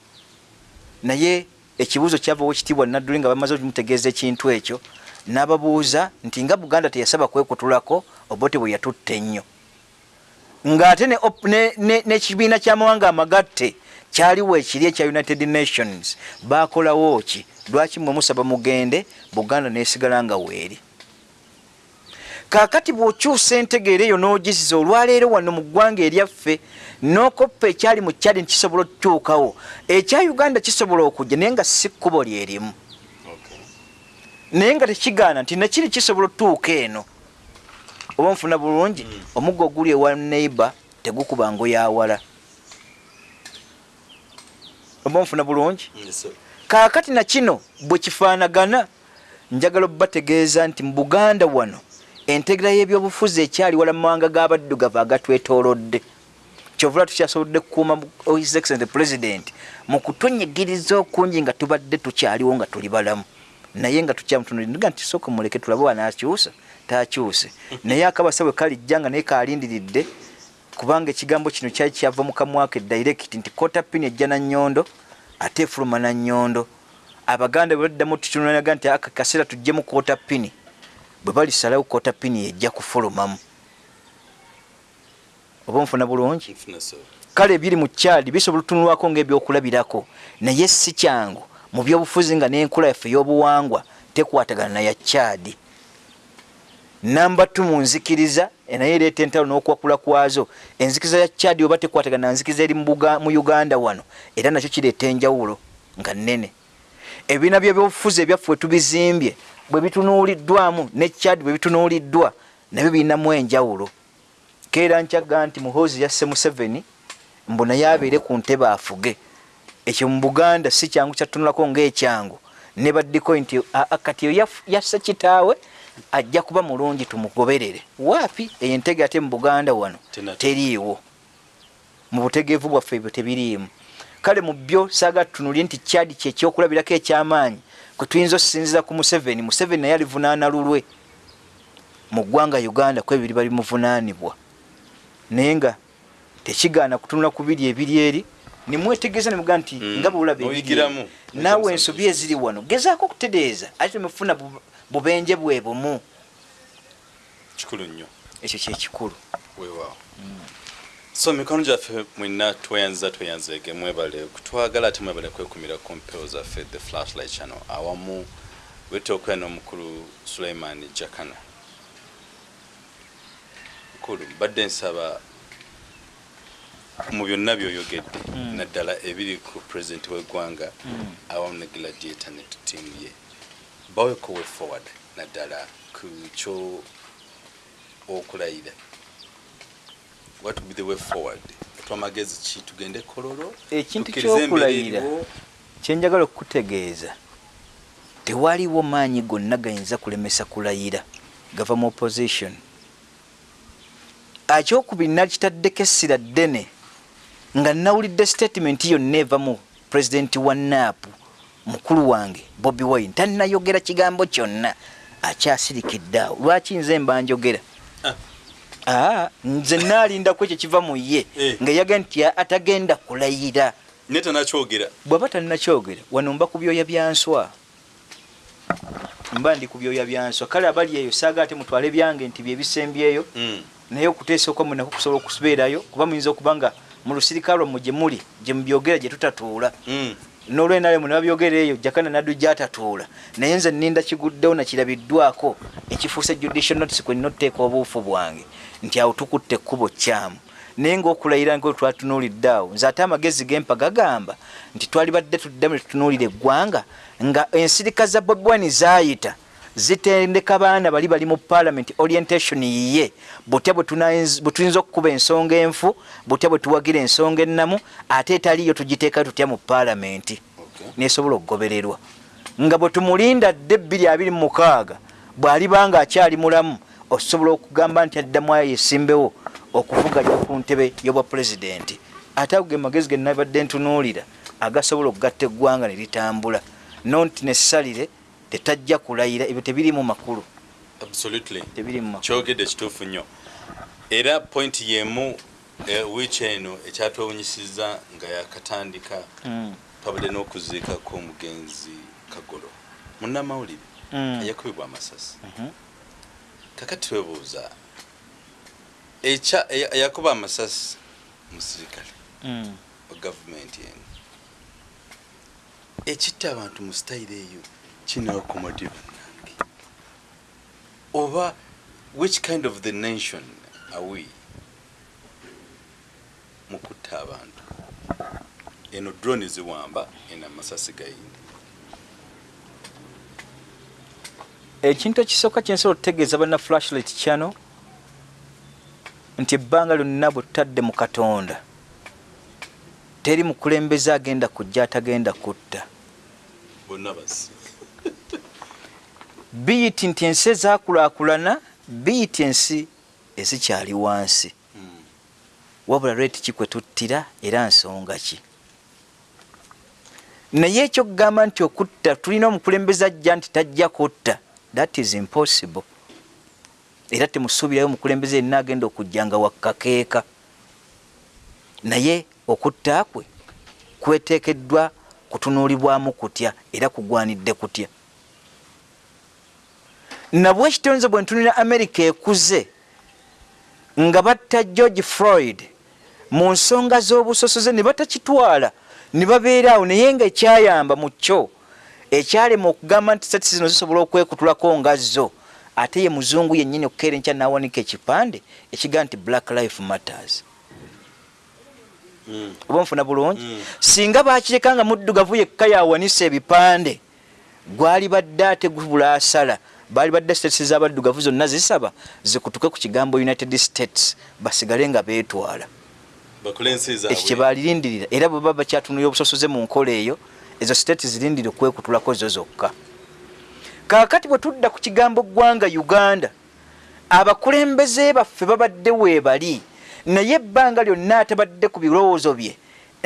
Naye ekibuuzo kyavawo ekitiibwa nadduli nga bamaze omutegeeza ekintu ekyo n'ababuuza nti nga buganda teyasaba kwekutulako obote bwe yatutta ennyo. Ng'ate n'ekibiina ky'amawanga amagatte kyaliwo ekiri ekya united nations. Bakolawo ki lwaki mwe musaba mugende buganda nesigala nga weeri kaakati bw'okyusa entegeera eyo n'ogiziza olwaleero wano mu ggwanga eryaffe n'okoppa ekyali mu kyali nkisobola okutuukawo ekya uganda kisobola okujja naye nga si kkubo lyerimu. Naye nga tekigaana nti nakiri kisobola otuuka eno. Oba nfuna bulungi Mm. omugga oguli ewa neighbor tegukuba ngo yawala oba nfuna bulungi? Yes, sir. kaakati na kino bwe kifaanagana njagala obategeeza nti mu buganda wano entegera y'ebyobufuzi ekyali wala mu mawanga g'abaddugavu agatwetoolodde. Kyovula tukyasobodde kukuuma his excellent president mu kutunyigiriza okungi nga tubadde tukyaliwo nga tuli balamu. Naye nga tukyamutunuliga nti sooka muleke tulabe wanaakyusa taakyuse. Naye akabasa bwe kalijja nga naye kalindiridde kubanga ekigambo kino kyali kyava mu kamwaka edirect nti kota pini ejja na nnyondo ate efuluma na nnyondo. Abaganda bwe baddamu tutunulaga nti aka kaseera tuggyemu kota pini bwe balisalawo kota pini yejja kufulumamu. Oba nfuna bulungi kale ebiri mu kyali bisobola otunulwako ngaebyokulabirako naye si kyangu. Mu byobufuzi nga n'enkula yaffe ey'obuwangwa tekwatagana na ya kyadi namba tu mu nzikiriza eh, naye ereeta entalo n'okwakula kwazo. Enzikiriza ya kyadi oba tekwatagana na nzikiriza eri mu uganda wano era nakyo kireeta enjawulo nga nnene. Ebibiina byebyobufuzi ebyaffe we tubizimbye bwe bitunuuliddwamu ne kyadi bwe bitunuuliddwa nabyo birinamu enjawulo. Keera nkyaga nti muhoozi yasse museveni mbu naye abeere ku ntebe afuge. Ekyo mu buganda si kyangu kyatunulako ngaekyangu ne baddiko nti "Aa, kati yaf- yasse kitaawe ajja kuba mulungi tumugoberere. Waapi? Eyo entege ate mu buganda wano teriiwo. Mu butegeevu bwaffe ebyo tebiriimu. Kale mu byo saaga tutunulye nti kyadi kyekyokulabirako ekyamaanyi kwe tuyinza okusinziza ku museveni museveni naye alivunaana lulwe. Mu ggwanga uganda kwebiri bali muvunaanibwa. Naye nga tekigaana kutunula ku biri ebiri eri nimwetegeeza nemugaa nti Mm. nga bwolaba naawe ensobi eziri wano gezaako okutereeza ate temufuna bu- bubenje bwe bumu. Kikulu nnyo. Ekyo kyekikulu weewaawo so mikono gyaffe mwina tweyanziza tweyanzege mwebale. Kutwagala ate mwebale kwekumira ku mpewo zaffe the flashlight channel. Awamu wete okwera n'omukulu suleiman jakana mukulu mbadde nsaba mu byonna byoyogedde Mm. naddala ebiri ku pulezidenti w'eggwanga Mm. awamu ne gladiator ne ttiimu ye. Baweko way forward naddala ku kyo okulayira what would be the way forward. Twamagezi ki? Tugende kololo? Ekintu kyokulayira kyenjagala okukutegeeza tewaliwo maanyi gonna gayinza kulemesa kulayira. Gava mu opposition. Akyokubiri nakitaddeko essira ddene nga nawulidde statement yonna eva mu pulezidenti wa naapu mukulu wange bobi wine. Tannayogera kigambo kyonna. Akyasirikidde awo. Lwaki nze mba njogera aa nze naalindaku ekyo kiva mu ye Eh. nga yaga nti atagenda kulayira. Naye tanakyogera bw'aba talinakyogera wano mba ku byoya byanswa mba ndi ku byoya byanswa kale abali eyo saaga ate mutwale byange nti byebisembyeyo Mm. naye okuteesa okwa mwenako kusobola okubeerayo kuba muyinza okuba nga mu lusirika lwammwe gye muli gye mubyogera gye tutatuula. Mm. n'olwenalemu ne babyogera eyo jakana naddu gyatatuula. Naye nze nninda kiguddewo nakirabiddwako ekifuusa judicial notice kwe nina otuteeka obuufu bwange nti awo tukutte ekkubo kyamu. Naye ngaokulayira nga twatunuulidde awo nze ate amagezi gempa gagamba nti twali badde tuddamu ne tutunuulira eggwanga nga ensirika za bobwani zaayita zitendeka baana bali bali mu parliament orientation yiye butya bwe tuyinza okukuba ensonga enfu butya bwe tuwagira ensonga ennamu ate etaliyo tugiteeka tutya mu parliament. Okay. nesobola okugobererwa. Nga bwe tumulinda dde bbiri abiri mu mukaaga bw'alibanga akyali mulamu osobola okugamba nti addamu yesimbewo okuvuganya ku ntebe y'obwa pulezidenti ate ago ge magezi ge nabadde ntunuulira agasobola okugatta eggwanga ne litambula. Nonti nesalire tetajja kulayira ebyo tebiri mu makulu. Kyogedde kituufu nnyo. Era pointi yemu eh, wiiki eno ekyatwewunyisiza nga yakatandika twabadde n'okuziikako omugenzi kagolo. Munnamawulire mm, yakubibwa amasasi. Mhm. Kakati twebuuza eya- eyakuba amasasi musirikale Mm. gavumenti eno. Ekitta abantu mu sitayiro eyo kinakomodi bannange oba which kind of the nation are we? Mu kutta abantu. Eno drone ziwamba eno amasasi gayindi ekintu ekisooka kyensobola okutegeeza banna flashlight channel nti ebbanga lyonna bwe tutadde mu katonda teri mukulembeze agenda kujja atagenda kutta. <laughs> Biyiti nti ensi ezaakulaakulana biyiti ensi ezikyali wansi. Mm. wabula lweti ki kwe tuttira era nsonga ki? Naye ekyokugamba nti okutta tulina omukulembeze ajja nti tajja kutta that is impossible. Era temusuubirayo omukulembeze yenna agenda okujja nga wakkakeeka naye okutta kwe kweteekeddwa kutunuulibwamu kutya era kugwanidde kutya? Nabwe ekitonze bwe ntunira amerika ekuze nga batta george floyd mu nsonga z'obusosoze ne batakitwala ne babeeraawo naye nga ekyayamba mu kyo ekyalema okugamba nti sati zino zisobola okwekutulako nga zo. Ate ye muzungu yennyini okukeera enkya n'awanika ekipande ekigaa nti black life matters. Mm. oba nfuna bulungi? Mm. singa bakireka nga muddugavu yekka yawanisa ebipande gwali badde ate gubula asala. Baali badde states z'abaddugavu zonna zisaba zikutuke ku kigambo united states basigale nga beetwala. Ekyo kyebalirindirira era bwe baba bakyatunulira obusosoze mu nkola eyo ezo state zirindire okwekutulako zo zokka. Kaakati bwe tudda ku kigambo ggwanga uganda abakulembeze baffe babadde weebali naye ebbanga lyonna atabadde ku birowoozo bye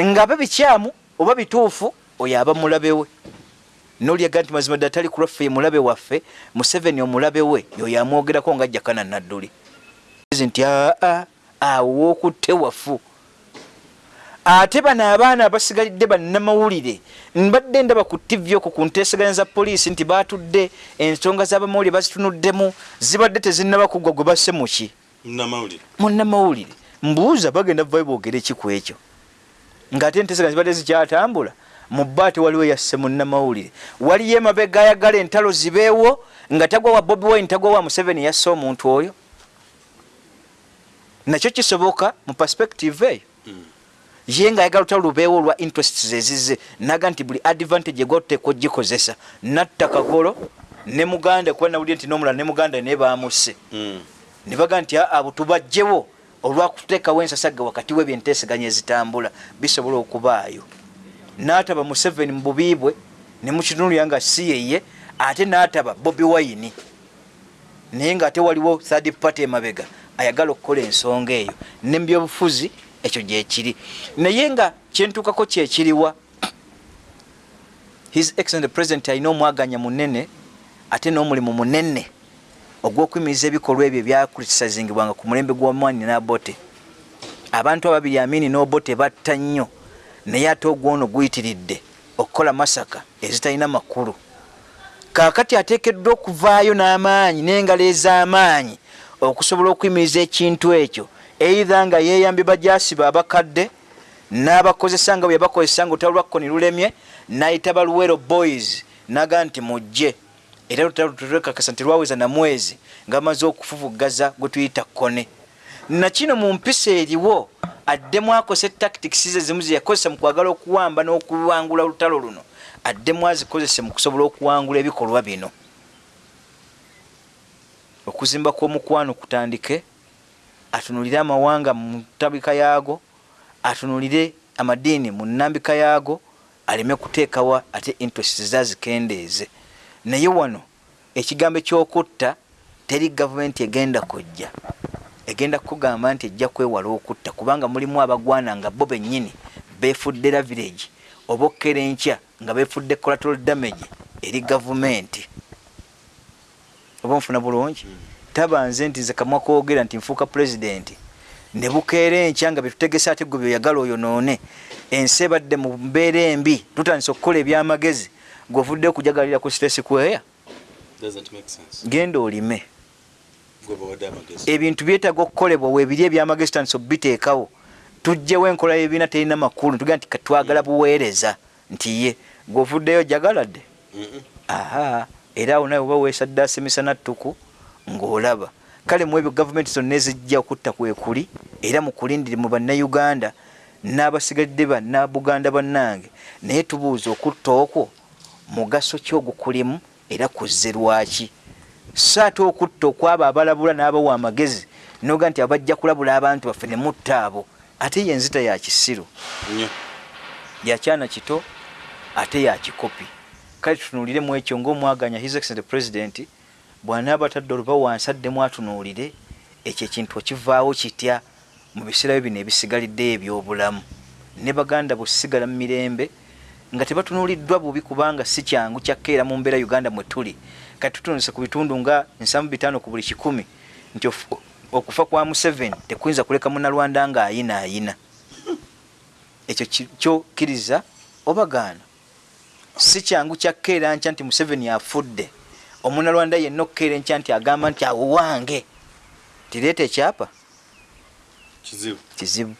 nga be bikyamu oba bituufu oyo aba mulabe we. Nolyaga nti mazima ddala tali ku lwaffe ye mulabe waffe museveni omulabe we yoyo amwogerako nga ajjakana nadduli nti aa awo wookutte wafu ate bano abaana abasigalidde bannamawulire mbadde ndaba ku tivi okwo ku nteeseganya za poliisi nti batudde ensonga z'abamawulire bazitunuddemu zibadde tezinnaba kuggwa gwe basse muki namawulire munnamawulire. Mbuuza bagenda vayo boogera eki ku ekyo? Ng'ate enteeseganya zibadde zikyatambula mu bba tewaliwo yasse munnamawulire. Waliyo emabega ayagala entalo zibeewo nga tagwa wa bobi wine tagwa wa museveni yasse omuntu oyo? Nakyo kisoboka mu perspective eyo. Mm. Ye ngaayagala lutalo lubeewo olwa interests ezize naga nti buli advantage egwatuteeka ogikozesa. Natta kagolo ne muganda kuba nawulire nti nomulala ne muganda naye bamuse Mm. ne baga nti aa abo tubajjewo olwakuteekawo ensasagga wakati we byenteeseganya ezitambula bisobola okubaayo. N'ataba museveni mu bubi bwe ne mukitunulira nga si yeye ate n'ataba bobi wayini naye ng'ate waliwo third party emabega ayagala okukola ensonga eyo. Ne mu byobufuzi ekyo gyekiri naye nga kyentuukako kyekiriwa his excellent president alina omwaganya munene ate n'omulimu munene ogw'okuyimiriza ebikolwa ebyo ebyakulisizingibwanga ku mulembe gw'omwani n'abote abantu ababiri amini n'obote batta nnyo naye ate ogwono guyitiridde okukola masaka ezitalina makulu. Kaakati ateekeddwa okuvaayo n'amaanyi n'engalo ez'amaanyi okusobola okuyimiriza ekintu ekyo eitha nga yeeyambye bajasiba abakadde n'abakozesa nga bwe yabakozesa nga olutalo lwakkoni lulemye n'ayita baluwero boys naga nti mujje. Era olutalo tulwekakasa nti lwaweza namwezi nga amaze okufufugaza gwe tuyita kone nakino mu mpisa eriwo addemu akosa etactics ze zimu zeyakozesa mu kwagala okuwamba n'okuwangula olutalo luno. Addemu azikozese mu kusobola okuwangula ebikolwa bino. Okuzimba kw'omukwano kutandike atunulire amawanga mu ntabika yaago atunulire amadiini mu nnambika yaago aleme kuteekawa ate interest zazikendeeze naye wano ekigambo ekyokutta teri gavumenti egenda kujja. Egenda kukugamba nti ejja kwewala okutta kubanga mulimu abagwana nga bo bennyini befudde la village oba okkera enkya nga befudde collateral damage eri gavumenti. Oba nfuna bulungi tabanze nti nze kamwa kwogera nti nfuuka pulezidenti ne bukeera enkya nga betutegese ate gwe byoyagala oyonoone ensi ebadde mu mbeera embi tutandise okukola ebyamagezi gweovudde okujagalira ku stress kweya genda olime. Ebintu byetaaga okukolebwa webiri ebyamagezi tandisa obiteekawo tujjewo enkola yebiina terina makulu tugaa nti katwagala buweereza nti ye. Gweovuddeyo jagaladde aha era awo nawe oba weesadde emisana ttuku ng'olaba. Kale mu ebyo gavumenti zonna ezijja okutta kwekuli era mukulindire mu bannayuganda n'abasigadde bannabuganda bannange naye tubuuza okutta okwo mugaso ki ogukulimu era kuzze lwaki? So ate okutta okwabo abalabula n'abawa amagezi noga nti abajja kulabula abantu baffe ne mutta abo ate ye enzita ya kisiru yakyana kito ate yakikopi kale tutunuulire mu ekyo ngaomwaganya his excellent president bw'anaaba atadde oluba wansi addemu atunuulire ekyo ekintu okivaawo kitya mu biseera byo bino ebisigalidde ebyobulamu? Ne baganda bwesigala mu mirembe nga tebatunuuliddwa bubi kubanga si kyangu kyakkeera mu mbeera uganda mwe tuli. Kati tutunuse ku bitundu nga nsamu bitaano ku buli kikumi nti okufa kwa museveni tekuyinza kuleka munalwanda ng'ayina ayina ekyo ki- kyokkiriza obagaana. Si kyangu kyakkeera nkya nti museveni afudde omunalwanda yenna okkeera enkya nti agamba nti awo wange tireeta ekyapa? Kizibu. Kizibu.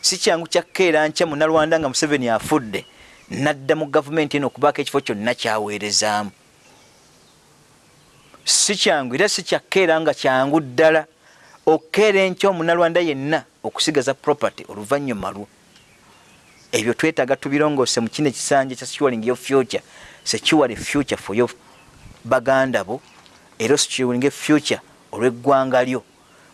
Si kyangu kyakkeera nkya munalwanda nga museveni afudde nadda mu gavumenti eno okubaako ekifo kyonna kyaweerezaamu. Si kyangu era si kyakkeera nga kyangu ddala. Okkeera enkya omunalwanda yenna okusigaza property oluvannyuma lwo. Ebyo twetaaga tubirongoose mu kino ekisanja kya securing your future secure a future for your baganda bo. Era osecuring future olw'eggwanga lyo.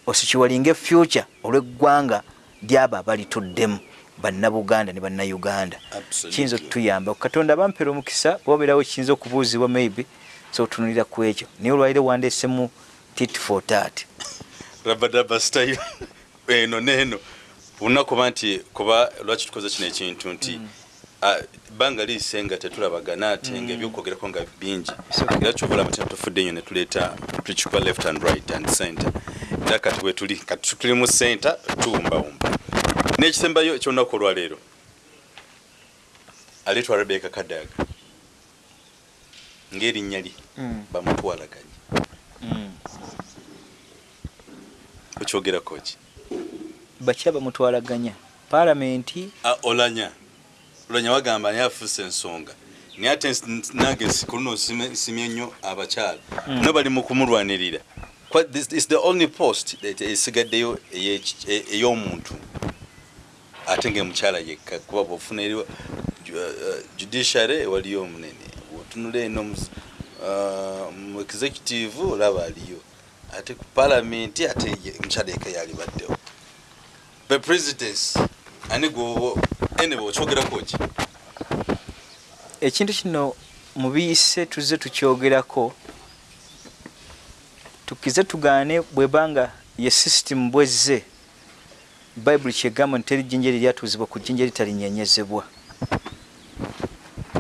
Osecuring future olw'eggwanga lyabo abalituddemu bannabuganda ne bannayuganda. Kiyinza okutuyamba. Katonda bampera omukisa bwabeerawo kiyinza okubuuzibwa maybe so otunulira ku ekyo. Naye olwaliro wandeesemu tit for tat. Rabadaba style. <laughs> Eno neeno olina kuba nti kuba lwaki tukoze kino ekintu nti ah, ebbanga liise nga tetulabagana ate nga ebyokwogerako nga bingi. Era kyobulaba tina tufudde nnyo netuleeta tukikuba left and right and center. Era kati wetuli kati tuli mu center tuwumbawumba. N'ekisembayo ekyolunaku olwaleero aleetwa rebeka kadaga ng'erinnya lye Mm. bamutwalaganye. Okyogerako ki? Bakya bamutwalaganya. Paalamenti Ah, olanya olanya wagamba naye afuuse ensonga. Naye ate nange sikuluno nsimye nnyo abakyala. Mm. no bali mu kumulwanirira. Is the only post that esigaddeyo ey'omuntu ate ngaemukyala yekka. Kuba bwofuna eri ju- uh, judiciary waliyo omunene. Otunula eno mu- uh, mu executive olaba aliyo. Ate ku palamenti ate omukyala yekka yalibaddewo. The presidents ani gwobo ene bwokyogerako ki? Ekintu kino mu biyise tuzze tukyogerako tukize tugaane bwebanga ye sisitimu bwezze bayibuli kyegamba nti teri jjinja eryatuuzibwa ku jjinja eritalinyenyezebwa.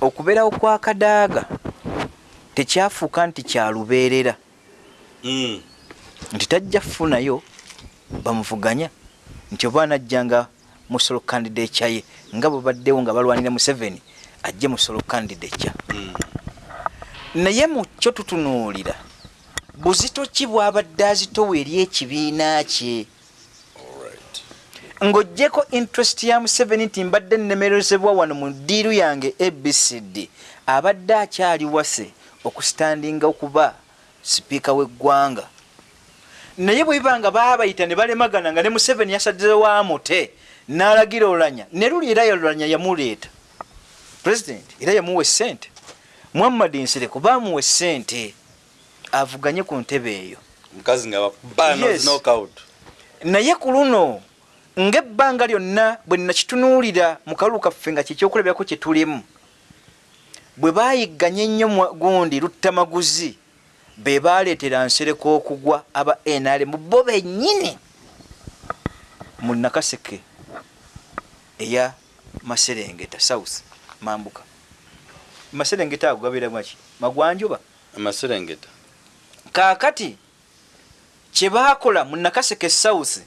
Okubeerawo kwa kadaaga tekyafuuka nti kyalubeerera Mm. nti tajja kufunayo bamuvuganya. Nti oba anajjanga musolo candidate kyaye nga bwe baddewo nga balwanira museveni ajje musolo candidate kya. Mm. naye mu kyo tutunuulira buzito ki bw'abadde azitowa eri ekibiina kye? Ng'oggyeko interest ya museveni nti mbadde nnemerezebwa wano mu ddiiru yange abcd abadde akyali wase okusitandinga okuba sipiika w'eggwanga. Naye bwe biba nga baabayita ne balemagana nga ne museveni yasaddewo amute n'alagira olanya ne luli era yolanya yamuleeta. President era yamuwa essente. Muhammad nsireko baamuwa essente avuganye ku ntebe eyo. Mukazi nga knockout naye ku luno ng'ebbanga lyonna bwe nakitunuulira mu kalulu kaffe nga kyekyokulabirako kye tulimu bwe baayigganya ennyo gundi luttamaguzi be baaleetera nsereko okugwa aba nrm bo bennyini mu nakaseke eya maserengeta south. Mambuka. Maserengeta ago gabeeramaki magwanjuba? Amaserengeta kaakati kye baakola mu nakaseke south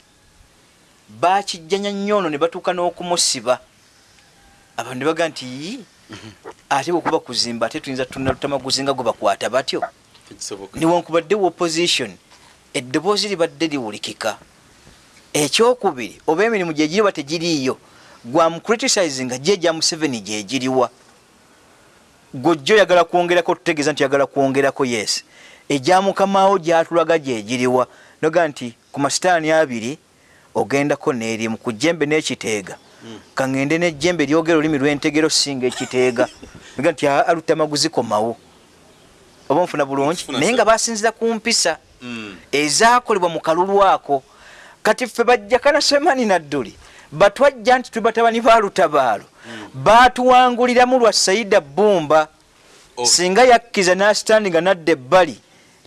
bakijjanya nnyo ono ne batuuka n'okumusiba. Abantu ne baga nti "Ii, ate bwekuba kuzimba ate tuyinza tunalutamaguzi nga gwe bakwata batyo. Newankubadde wa opposition eddoboozi libadde liwulikika. Ekyokubiri oba emirimu gyegiriwa tegiriiyo gwamucriticizinga gye gya museveni gyegiriwa gwojja oyagala kwongerako tutegeeza nti oyagala kwongerako yes. Egya mukamawo gyatulaga gyegiriwa noga nti ku masitaani abiri ogendako n'erimu ku jjembe n'ekiteega. Kaŋŋende n'ejjembe lyogera olulimi lw'entegero singa ekiteega. <laughs> Ga nti aa alutamaguzi komawo oba nfuna bulungi? Naye nga basinzira ku mpisa. Mm. ezaakolebwa mu kalulu ako. Kati ffe bajjakana semani nadduli batwajja nti tuli batabani ba lutabaalo. Baatuwanguliramu lwa saida bumba. Oh. singa yakkiza n'asitandinga nadda ebbali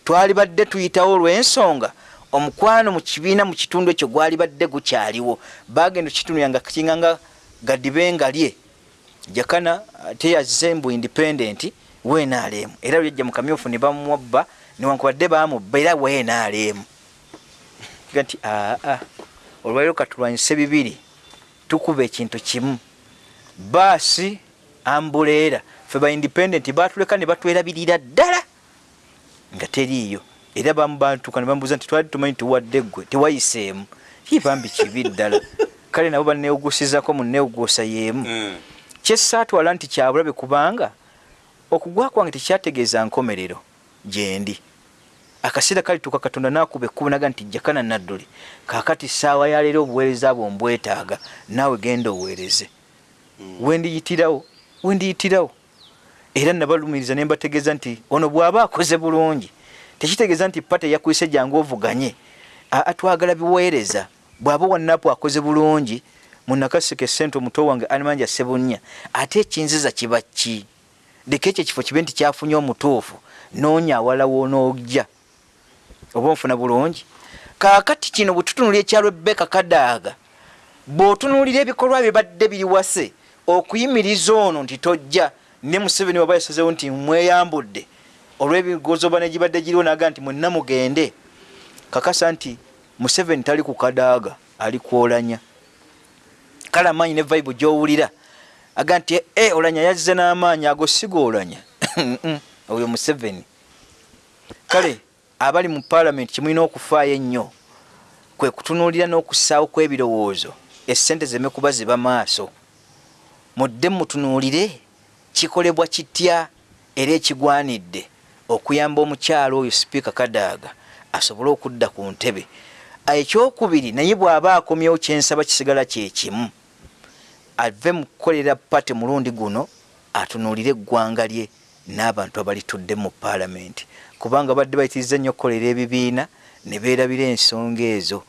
twali badde tuyitawo olw'ensonga. Omukwano mu kibiina mu kitundu ekyo gwali badde gukyaliwo. Bagenda kitundu yanga kinganga gadibenga lye. Jakana ate yazze mbu independent wenaalemu era lyajja mu kamyufu ne bamwabba newankubadde bamubba era wenaalemu nti aa olwaliro katulwanyise bibiri tukuba ekintu kimu. Baasi ambuleera ffe ba independent batuleka ne batwerabirira ddala nga teriiyo. Era bamubantuka ne bamubuuza nti twali tumanyi tuwadde ggwe tewayiseemu? Kibambi kibi ddala. <laughs> Kale nabo baneewugusizako mu neewuguusa y'emu. Mm. kyesaatwala nti kyabulabe kubanga okugwa kwange tekyategeeza nkomerero gyendi akaseera kalituuka katonda nakuba ekkubo naga nti jakana nadduli kakati saawa yaleero obuweereza bwo mbwetaaga naawe genda oweereze. Wendiyitirawo wendiyitirawo era nabalumiriza ne mbategeeza nti ono bw'aba akoze bulungi. Tekitegeeza nti pate eyakwise jangu ovuganye. Aa twagala biweereza. Bw'aba wannapu akoze bulungi munakasika esente omuto wange animanja sebunnya ate ekinziza kiba ki? Leka ekyo ekifo kibe nti kyafunye omutuufu noonya awala wonoojja oba onfuna bulungi. Kaakati kino bwe tutunulira ekya rebeka kadaaga bw'otunuulira ebikolwa bye badde biriwase okuyimiriza ono nti tojja ne museveni waba yasazewo nti mweyambudde olw'ebigozoba negibadde giriwo naga nti mwenna mugende kakasa nti museveni tali ku kadaaga ali kwolanya. Kale amaanyi ne vaibu gyowulira aga nti e olanya yazze n'amaanyi ago sigoolanya <laughs> oyo museveni. Kale abali mu paalamenti kimulina okufaayo ennyo kwe kutunuulira n'okussaawo kw'ebirowoozo essente zeme kuba ziba maaso mudde mutunuulire kikolebwa kitya era ekigwanidde okuyamba omukyalo oyo sipiika kadaaga asobole okudda ku ntebe? Ekyokubiri naye bw'aba akomyewo kyensaba kisigala kyekimu ave mu kukolera pate mulundi guno atunuulire eggwanga lye n'abantu abalitudde mu paalamenti. Kubanga badde bayitiriza nnyo okukolera ebibiina ne beerabira ensonga ezo.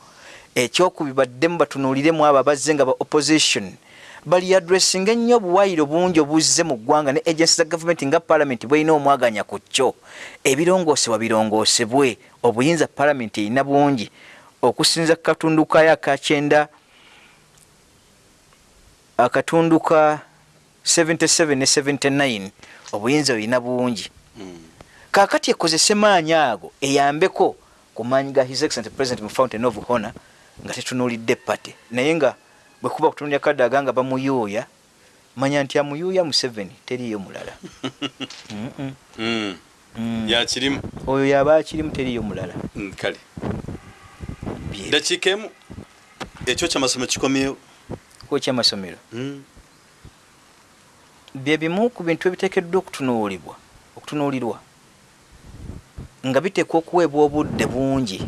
Ekyokubi baddemu batunuuliremu abo abazze nga ba opposition bali adressinga ennyo obuwayiro bungi obuzze mu ggwanga ne agensi za gavumenti nga paalamenti bwelina omwaganya ku kyo. Ebirongoosebwa birongoosebwe obuyinza paalamenti erina bungi. Okusinza ku katundu kayo akakyenda akatundu ka 77 ne 79 obuyinza olina bungi Mm. kaakati ekozese maanyi ago eyambeko ku maanyi ga his excellent president mu fountain of honor nga tetunuulidde pate naye nga bwe kuba kutunulya kadaaga nga bamuyuuya manya nti amuyuuya museveni teriyo mulala. <laughs> Mm-mm. Mm. Yakirimu oyo yaba akirimu teriyo mulala. Mm, kale. Dakiika emu. Ekyo kyamasomo kikomyewo? Ku ekyamasomero Mm. Bye bimu ku bintu ebiteekeddwa okutunuulibwa okutunuulirwa nga biteekwa okuweebwa obudde bungi.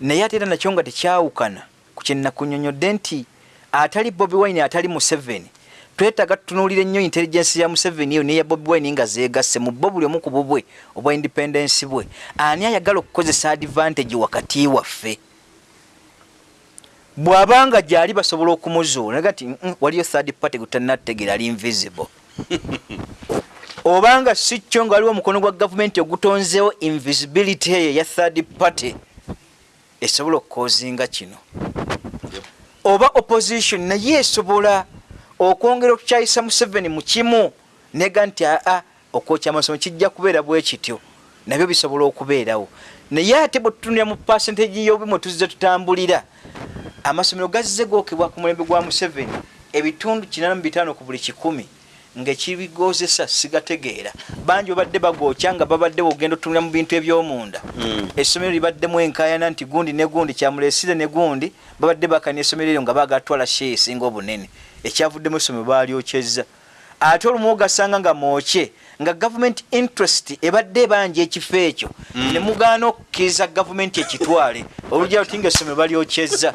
Naye ate era nakyo nga tekyawukana ku kyenakunyonyodde nti atali bobi wine atali museveni twetaaga tutunuulira ennyo intelligence ya museveni eyo neya bobi wine nga zeegasse mu bo buli omu ku bubwe obwa independence bwe. Ani ayagala okukozesa advantage wakati waffe bw'abanga gyali basobola okumuzuula naga nti "Mm, waliyo third party gutannategeera ali invisible. <laughs> Obanga si kyo nga waliwo omukono gwa gavumenti ogutonzeewo invisibility eyo eya third party esobola okukozinga kino. Yep. oba opposition naye esobola okwongera okukyayisa museveni mu kimu nega nti aa okwokya amasomo kijja kubeera bwe kityo. Nabyo bisobola okubeerawo. Naye ate bwe tutunira mu pasentage y'obumu tuzze tutambulira amasomero gazze gookebwa ku mulembe gwa museveni ebitundu 85 ku buli kikumi ngaekibigozesa sigategeera. Bangi obadde bagokya nga babadde bogenda otunula mu bintu ebyomunda. Mm. essomero libaddemu enkayana nti gundi ne gundi kyamulesire ne gundi babadde bakanya essomero eryo nga bagatwala she esinga obunene. Ekyavuddemu essomero balyokyeza ate olumu ogasanga nga mwokye nga gavumenti interest ebadde ebanja ekifo ekyo Mm. ne mugaana okukkiriza gavumenti ekitwale olugero ti nga essomero balyokyeza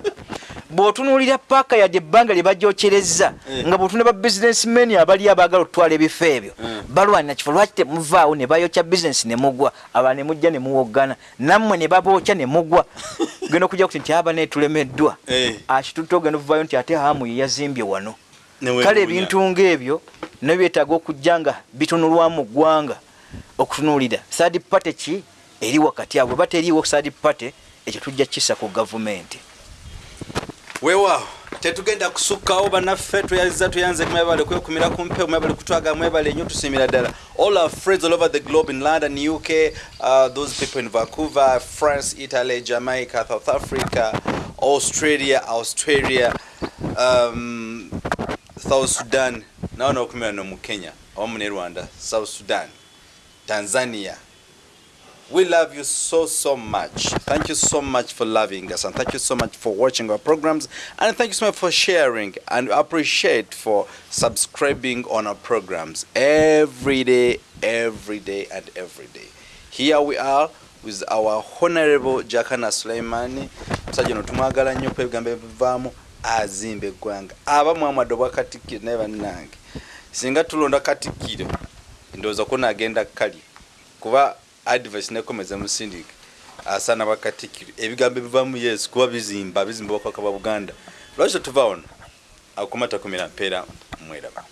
bw'otunuulira paaka yadde ebbanga lye bajyokyereza Eh. nga bw'otuna ba businessmen abali abaagala okutwala ebifo ebyo Mm. balwanira kifo lwaki temuvaawo ne bayokya bizinesi ne mugwa aba ne mujja ne muwoggana nammwe ne babookya ne mugwa <laughs> genda okujja kuti nti aba netulemeddwa Eh. akitutte ogenda okuvayo nti ate hamu ye yazimbye wano. Kale ebintu ng'ebyo nabyo byetaaga okujja nga bitunulwamu ggwanga okutunuulira. Third party ki? Eri wakati abo bwe bateriiwo third party ekyo tujja kisa ku gavumenti. Weewaawo tetugenda kusukkawo bannaffe tweyaliza tuyanze mwebale kwekumira ku mpewo mwebale kutwaga mwebale nnyo tusiimira ddala. All our friends all over the globe in london uk uh, those people in vancouver france italy jamaica south africa australia australia um, south sudan. Nawo nokumira no mu kenya ne rwanda. South sudan. Tanzania. We love you so, so much. Thank you so much for loving us and thank you so much for watching our programs. And thank you so much for sharing and appreciate for subscribing on our programs every day, every day and every day. Here we are with our honorable Jakana Suleimani. Msajja notumwagala nnyo ku ebigambo ebivaamu azimba eggwanga. Abamu amadobwa katikkiro naye bannange singa tulonda katikkiro ndowooza ko naagenda kali kuba advice nekomeza musindika asaana bakatikiro ebigambo ebivamu yesu kuba bizimba bizimba bakaka ba buganda lwaki tetuva wano? Akumata kumira mpeera mweraba